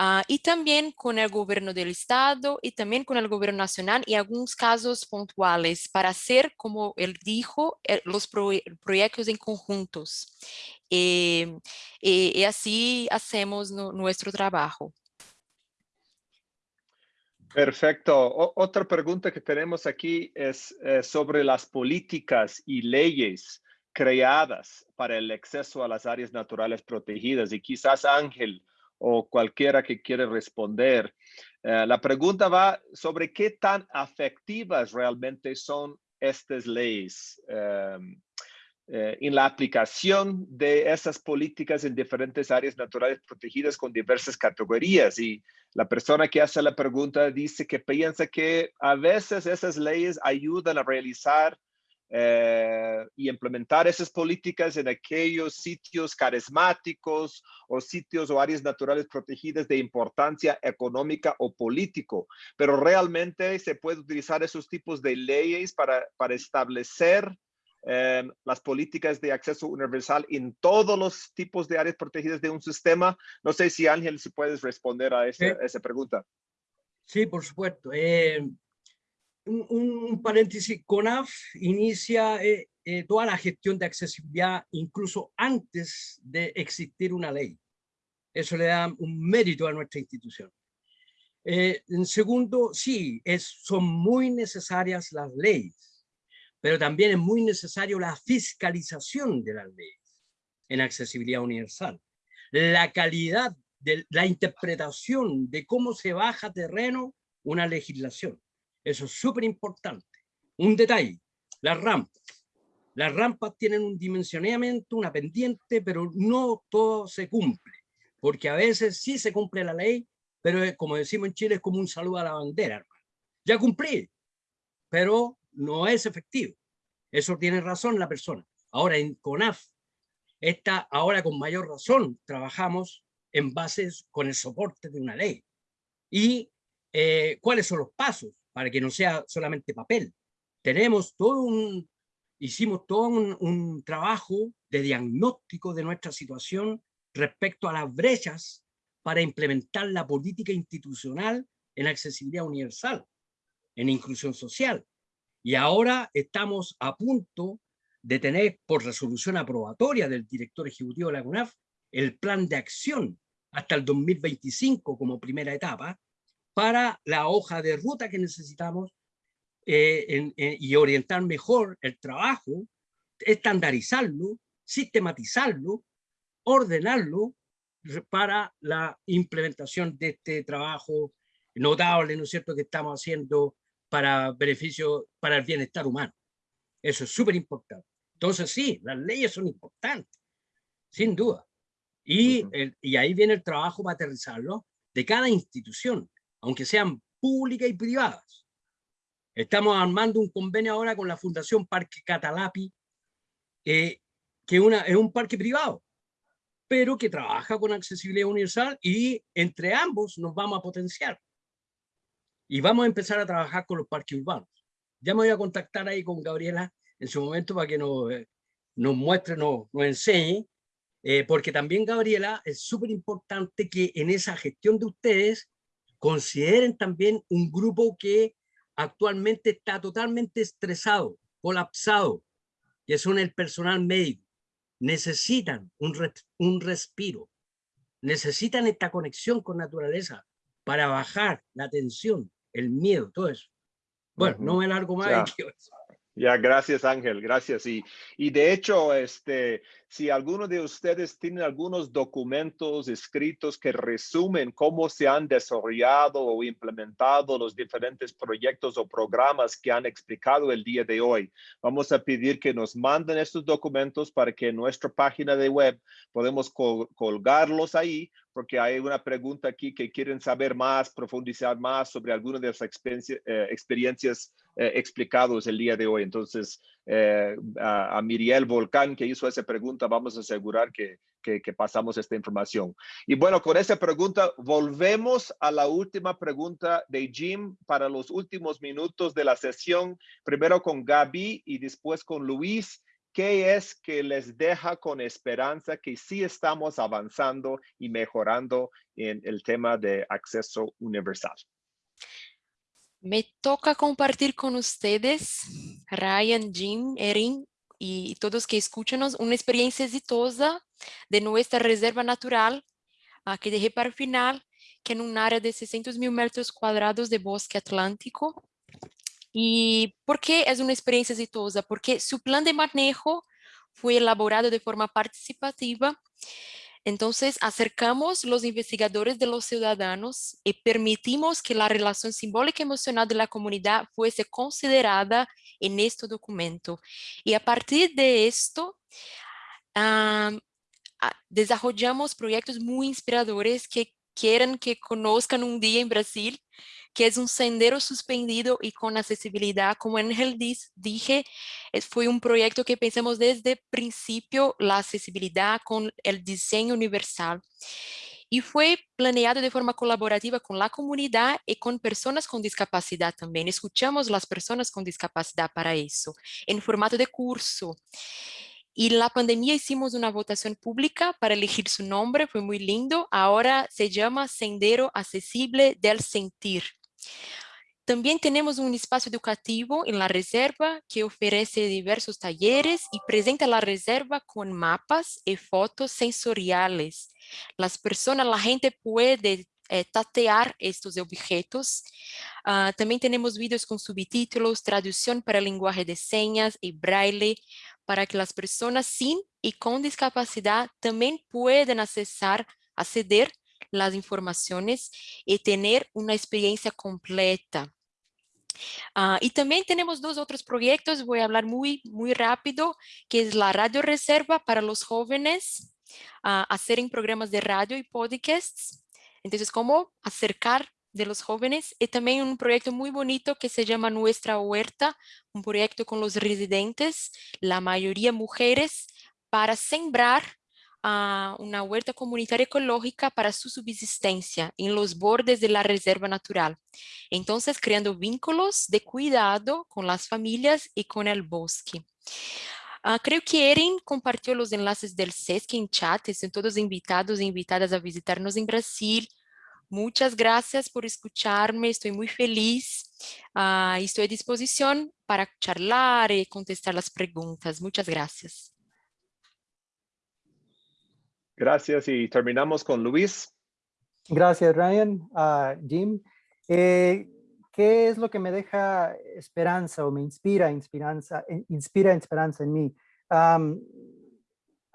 Uh, y también con el gobierno del estado y también con el gobierno nacional y algunos casos puntuales para hacer, como él dijo, eh, los pro proyectos en conjuntos. Eh, eh, y así hacemos no, nuestro trabajo. Perfecto. O otra pregunta que tenemos aquí es eh, sobre las políticas y leyes creadas para el acceso a las áreas naturales protegidas. Y quizás Ángel o cualquiera que quiere responder. Uh, la pregunta va sobre qué tan afectivas realmente son estas leyes um, uh, en la aplicación de esas políticas en diferentes áreas naturales protegidas con diversas categorías. Y la persona que hace la pregunta dice que piensa que a veces esas leyes ayudan a realizar eh, y implementar esas políticas en aquellos sitios carismáticos o sitios o áreas naturales protegidas de importancia económica o político. Pero realmente se puede utilizar esos tipos de leyes para, para establecer eh, las políticas de acceso universal en todos los tipos de áreas protegidas de un sistema. No sé si Ángel, si puedes responder a esa, Sí. esa pregunta. Sí, por supuesto. Eh, un, un paréntesis, CONAF inicia eh, eh, toda la gestión de accesibilidad incluso antes de existir una ley. Eso le da un mérito a nuestra institución. Eh, en segundo, sí, es, son muy necesarias las leyes, pero también es muy necesario la fiscalización de las leyes en accesibilidad universal. La calidad de la interpretación de cómo se baja terreno una legislación. Eso es súper importante. Un detalle, las rampas. Las rampas tienen un dimensionamiento, una pendiente, pero no todo se cumple, porque a veces sí se cumple la ley, pero es, como decimos en Chile es como un saludo a la bandera. hermano. Ya cumplí, pero no es efectivo. Eso tiene razón la persona. Ahora en CONAF, esta, ahora con mayor razón, trabajamos en bases con el soporte de una ley. ¿Y eh, cuáles son los pasos para que no sea solamente papel? Tenemos todo un, hicimos todo un, un trabajo de diagnóstico de nuestra situación respecto a las brechas para implementar la política institucional en accesibilidad universal, en inclusión social. Y ahora estamos a punto de tener por resolución aprobatoria del director ejecutivo de la CUNAF el plan de acción hasta el 2025 como primera etapa para la hoja de ruta que necesitamos eh, en- en- y orientar mejor el trabajo, estandarizarlo, sistematizarlo, ordenarlo para la implementación de este trabajo notable, ¿no es cierto?, que estamos haciendo para beneficio, para el bienestar humano. Eso es súper importante. Entonces sí, las leyes son importantes, sin duda. Y, Ujú. el- y ahí viene el trabajo para aterrizarlo de cada institución, aunque sean públicas y privadas. Estamos armando un convenio ahora con la Fundación Parque Catalapi, que es un parque privado, pero que trabaja con accesibilidad universal y entre ambos nos vamos a potenciar. Y vamos a empezar a trabajar con los parques urbanos. Ya me voy a contactar ahí con Gabriela en su momento para que nos, eh, nos muestre, nos, nos enseñe, eh, porque también Gabriela es súper importante que en esa gestión de ustedes consideren también un grupo que actualmente está totalmente estresado, colapsado, que son el personal médico. Necesitan un, res- un respiro, necesitan esta conexión con naturaleza para bajar la tensión, el miedo, todo eso. Bueno, no me largo más. Ya. Ya, gracias Ángel, gracias. Y, y de hecho, este, si alguno de ustedes tiene algunos documentos escritos que resumen cómo se han desarrollado o implementado los diferentes proyectos o programas que han explicado el día de hoy, vamos a pedir que nos manden estos documentos para que en nuestra página de web podemos col- colgarlos ahí, porque hay una pregunta aquí que quieren saber más, profundizar más sobre alguna de las experiencia- eh, experiencias eh, explicados el día de hoy. Entonces, eh, a, a Miriel Volcán, que hizo esa pregunta, vamos a asegurar que, que, que pasamos esta información. Y bueno, con esa pregunta, volvemos a la última pregunta de Jim para los últimos minutos de la sesión, primero con Gaby y después con Luis. ¿Qué es que les deja con esperanza que sí estamos avanzando y mejorando en el tema de acceso universal? Me toca compartir con ustedes, Ryan, Jim, Erin y todos que escuchanos, una experiencia exitosa de nuestra reserva natural, ah, que dejé para el final, que en un área de 600 mil metros cuadrados de bosque atlántico. ¿Y por qué es una experiencia exitosa? Porque su plan de manejo fue elaborado de forma participativa entonces, acercamos los investigadores de los ciudadanos y permitimos que la relación simbólica y emocional de la comunidad fuese considerada en este documento. Y a partir de esto, desarrollamos proyectos muy inspiradores que quieren que conozcan un día en Brasil, que es un sendero suspendido y con accesibilidad. Como Ángel dije, fue un proyecto que pensamos desde principio la accesibilidad con el diseño universal. y fue planeado de forma colaborativa con la comunidad y con personas con discapacidad también. Escuchamos las personas con discapacidad para eso, en formato de curso. Y la pandemia hicimos una votación pública para elegir su nombre, fue muy lindo. Ahora se llama Sendero Accesible del Sentir. También tenemos un espacio educativo en la reserva que ofrece diversos talleres y presenta la reserva con mapas y fotos sensoriales. Las personas, la gente puede eh, tatear estos objetos. Ah, también tenemos vídeos con subtítulos, traducción para lenguaje de señas y braille para que las personas sin y con discapacidad también puedan accesar, acceder las informaciones y tener una experiencia completa. Ah, y también tenemos dos otros proyectos, voy a hablar muy, muy rápido, que es la radio reserva para los jóvenes, uh, hacer en programas de radio y podcasts. Entonces, cómo acercar de los jóvenes y también un proyecto muy bonito que se llama Nuestra Huerta, un proyecto con los residentes, la mayoría mujeres, para sembrar a una huerta comunitaria ecológica para su subsistencia en los bordes de la reserva natural. Entonces, creando vínculos de cuidado con las familias y con el bosque. Uh, creo que Erin compartió los enlaces del SESC en chat, están todos invitados e invitadas a visitarnos en Brasil. Muchas gracias por escucharme, estoy muy feliz uh, estoy a disposición para charlar y contestar las preguntas. Muchas gracias. Gracias y terminamos con Luis. Gracias, Ryan. Uh, Jim, eh, ¿qué es lo que me deja esperanza o me inspira, inspiranza, eh, inspira esperanza en mí? Um,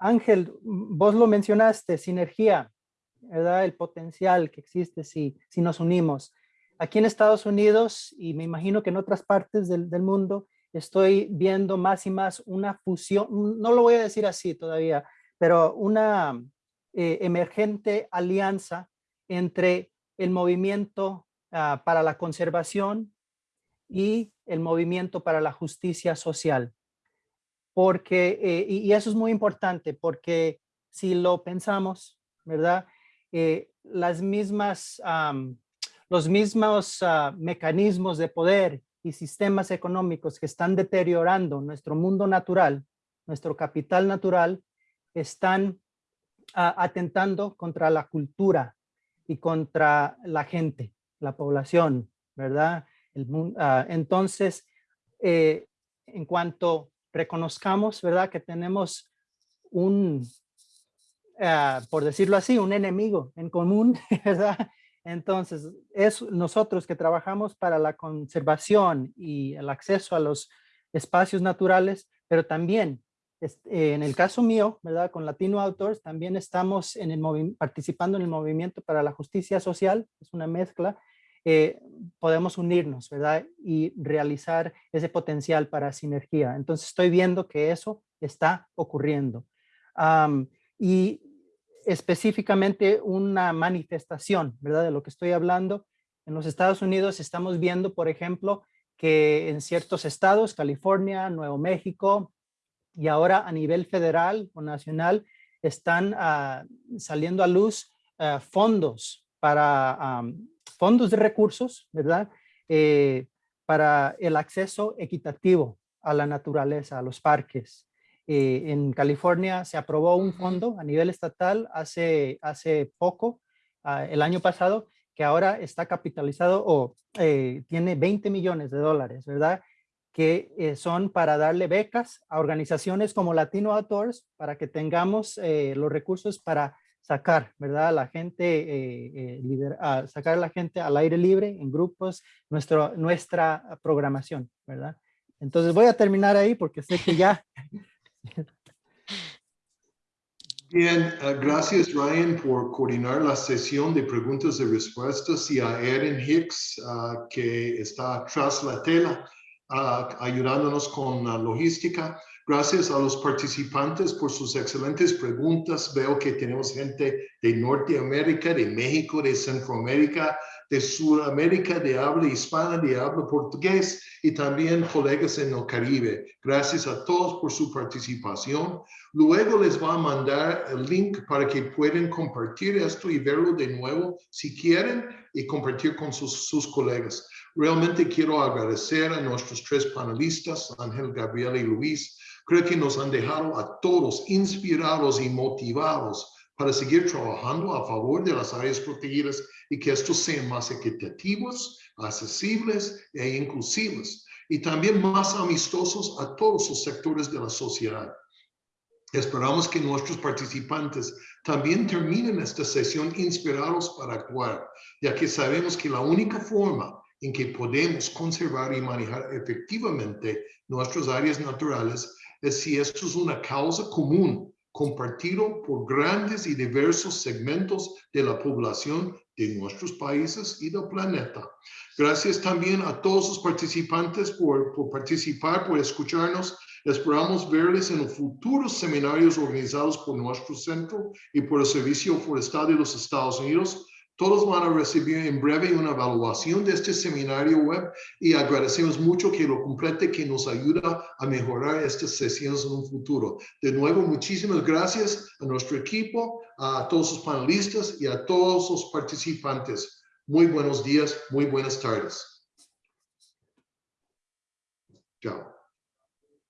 Ángel, vos lo mencionaste, sinergia, ¿verdad? El potencial que existe si, si nos unimos. Aquí en Estados Unidos, y me imagino que en otras partes del, del mundo, estoy viendo más y más una fusión, no lo voy a decir así todavía, pero una eh, emergente alianza entre el movimiento ah, para la conservación y el movimiento para la justicia social. Porque, eh, y, eso es muy importante, porque si lo pensamos, ¿verdad? Eh, las mismas, los mismos ah, mecanismos de poder y sistemas económicos que están deteriorando nuestro mundo natural, nuestro capital natural, están atentando contra la cultura y contra la gente, la población, ¿verdad? El, uh, entonces, eh, en cuanto reconozcamos, ¿verdad? Que tenemos un, uh, por decirlo así, un enemigo en común, ¿verdad? Entonces, es nosotros que trabajamos para la conservación y el acceso a los espacios naturales, pero también este, en el caso mío, ¿verdad? Con Latino Outdoors también estamos en el participando en el movimiento para la justicia social, es una mezcla. Eh, podemos unirnos, ¿verdad? Y realizar ese potencial para sinergia. Entonces estoy viendo que eso está ocurriendo. y específicamente una manifestación, ¿verdad? De lo que estoy hablando. En los Estados Unidos estamos viendo, por ejemplo, que en ciertos estados, California, Nuevo México, y ahora a nivel federal o nacional están ah, saliendo a luz ah, fondos para fondos de recursos, ¿verdad? Eh, para el acceso equitativo a la naturaleza, a los parques. Eh, en California se aprobó un fondo a nivel estatal hace, hace poco, ah, el año pasado, que ahora está capitalizado o eh, tiene 20 millones de dólares, ¿verdad? Que eh, son para darle becas a organizaciones como Latino Outdoors para que tengamos eh, los recursos para sacar, ¿verdad? A la gente, eh, sacar a la gente al aire libre en grupos, nuestro, nuestra programación, ¿verdad? Entonces voy a terminar ahí porque sé que ya... Bien, gracias Ryan por coordinar la sesión de preguntas y respuestas y a Erin Hicks que está tras la tela ayudándonos con la logística. Gracias a los participantes por sus excelentes preguntas. Veo que tenemos gente de Norteamérica, de México, de Centroamérica, de Sudamérica, de habla hispana, de habla portugués y también colegas en el Caribe. Gracias a todos por su participación. Luego les va a mandar el link para que puedan compartir esto y verlo de nuevo si quieren y compartir con sus, sus colegas. Realmente quiero agradecer a nuestros tres panelistas, Ángel, Gabriel y Luis. Creo que nos han dejado a todos inspirados y motivados para seguir trabajando a favor de las áreas protegidas y que estos sean más equitativos, accesibles e inclusivos y también más amistosos a todos los sectores de la sociedad. Esperamos que nuestros participantes también terminen esta sesión inspirados para actuar, ya que sabemos que la única forma en que podemos conservar y manejar efectivamente nuestras áreas naturales es si esto es una causa común compartido por grandes y diversos segmentos de la población de nuestros países y del planeta. Gracias también a todos los participantes por, por participar, por escucharnos. Esperamos verles en los futuros seminarios organizados por nuestro centro y por el Servicio Forestal de los Estados Unidos todos van a recibir en breve una evaluación de este seminario web y agradecemos mucho que lo complete, que nos ayuda a mejorar estas sesiones en un futuro. De nuevo, muchísimas gracias a nuestro equipo, a todos los panelistas y a todos los participantes. Muy buenos días, muy buenas tardes. Chao.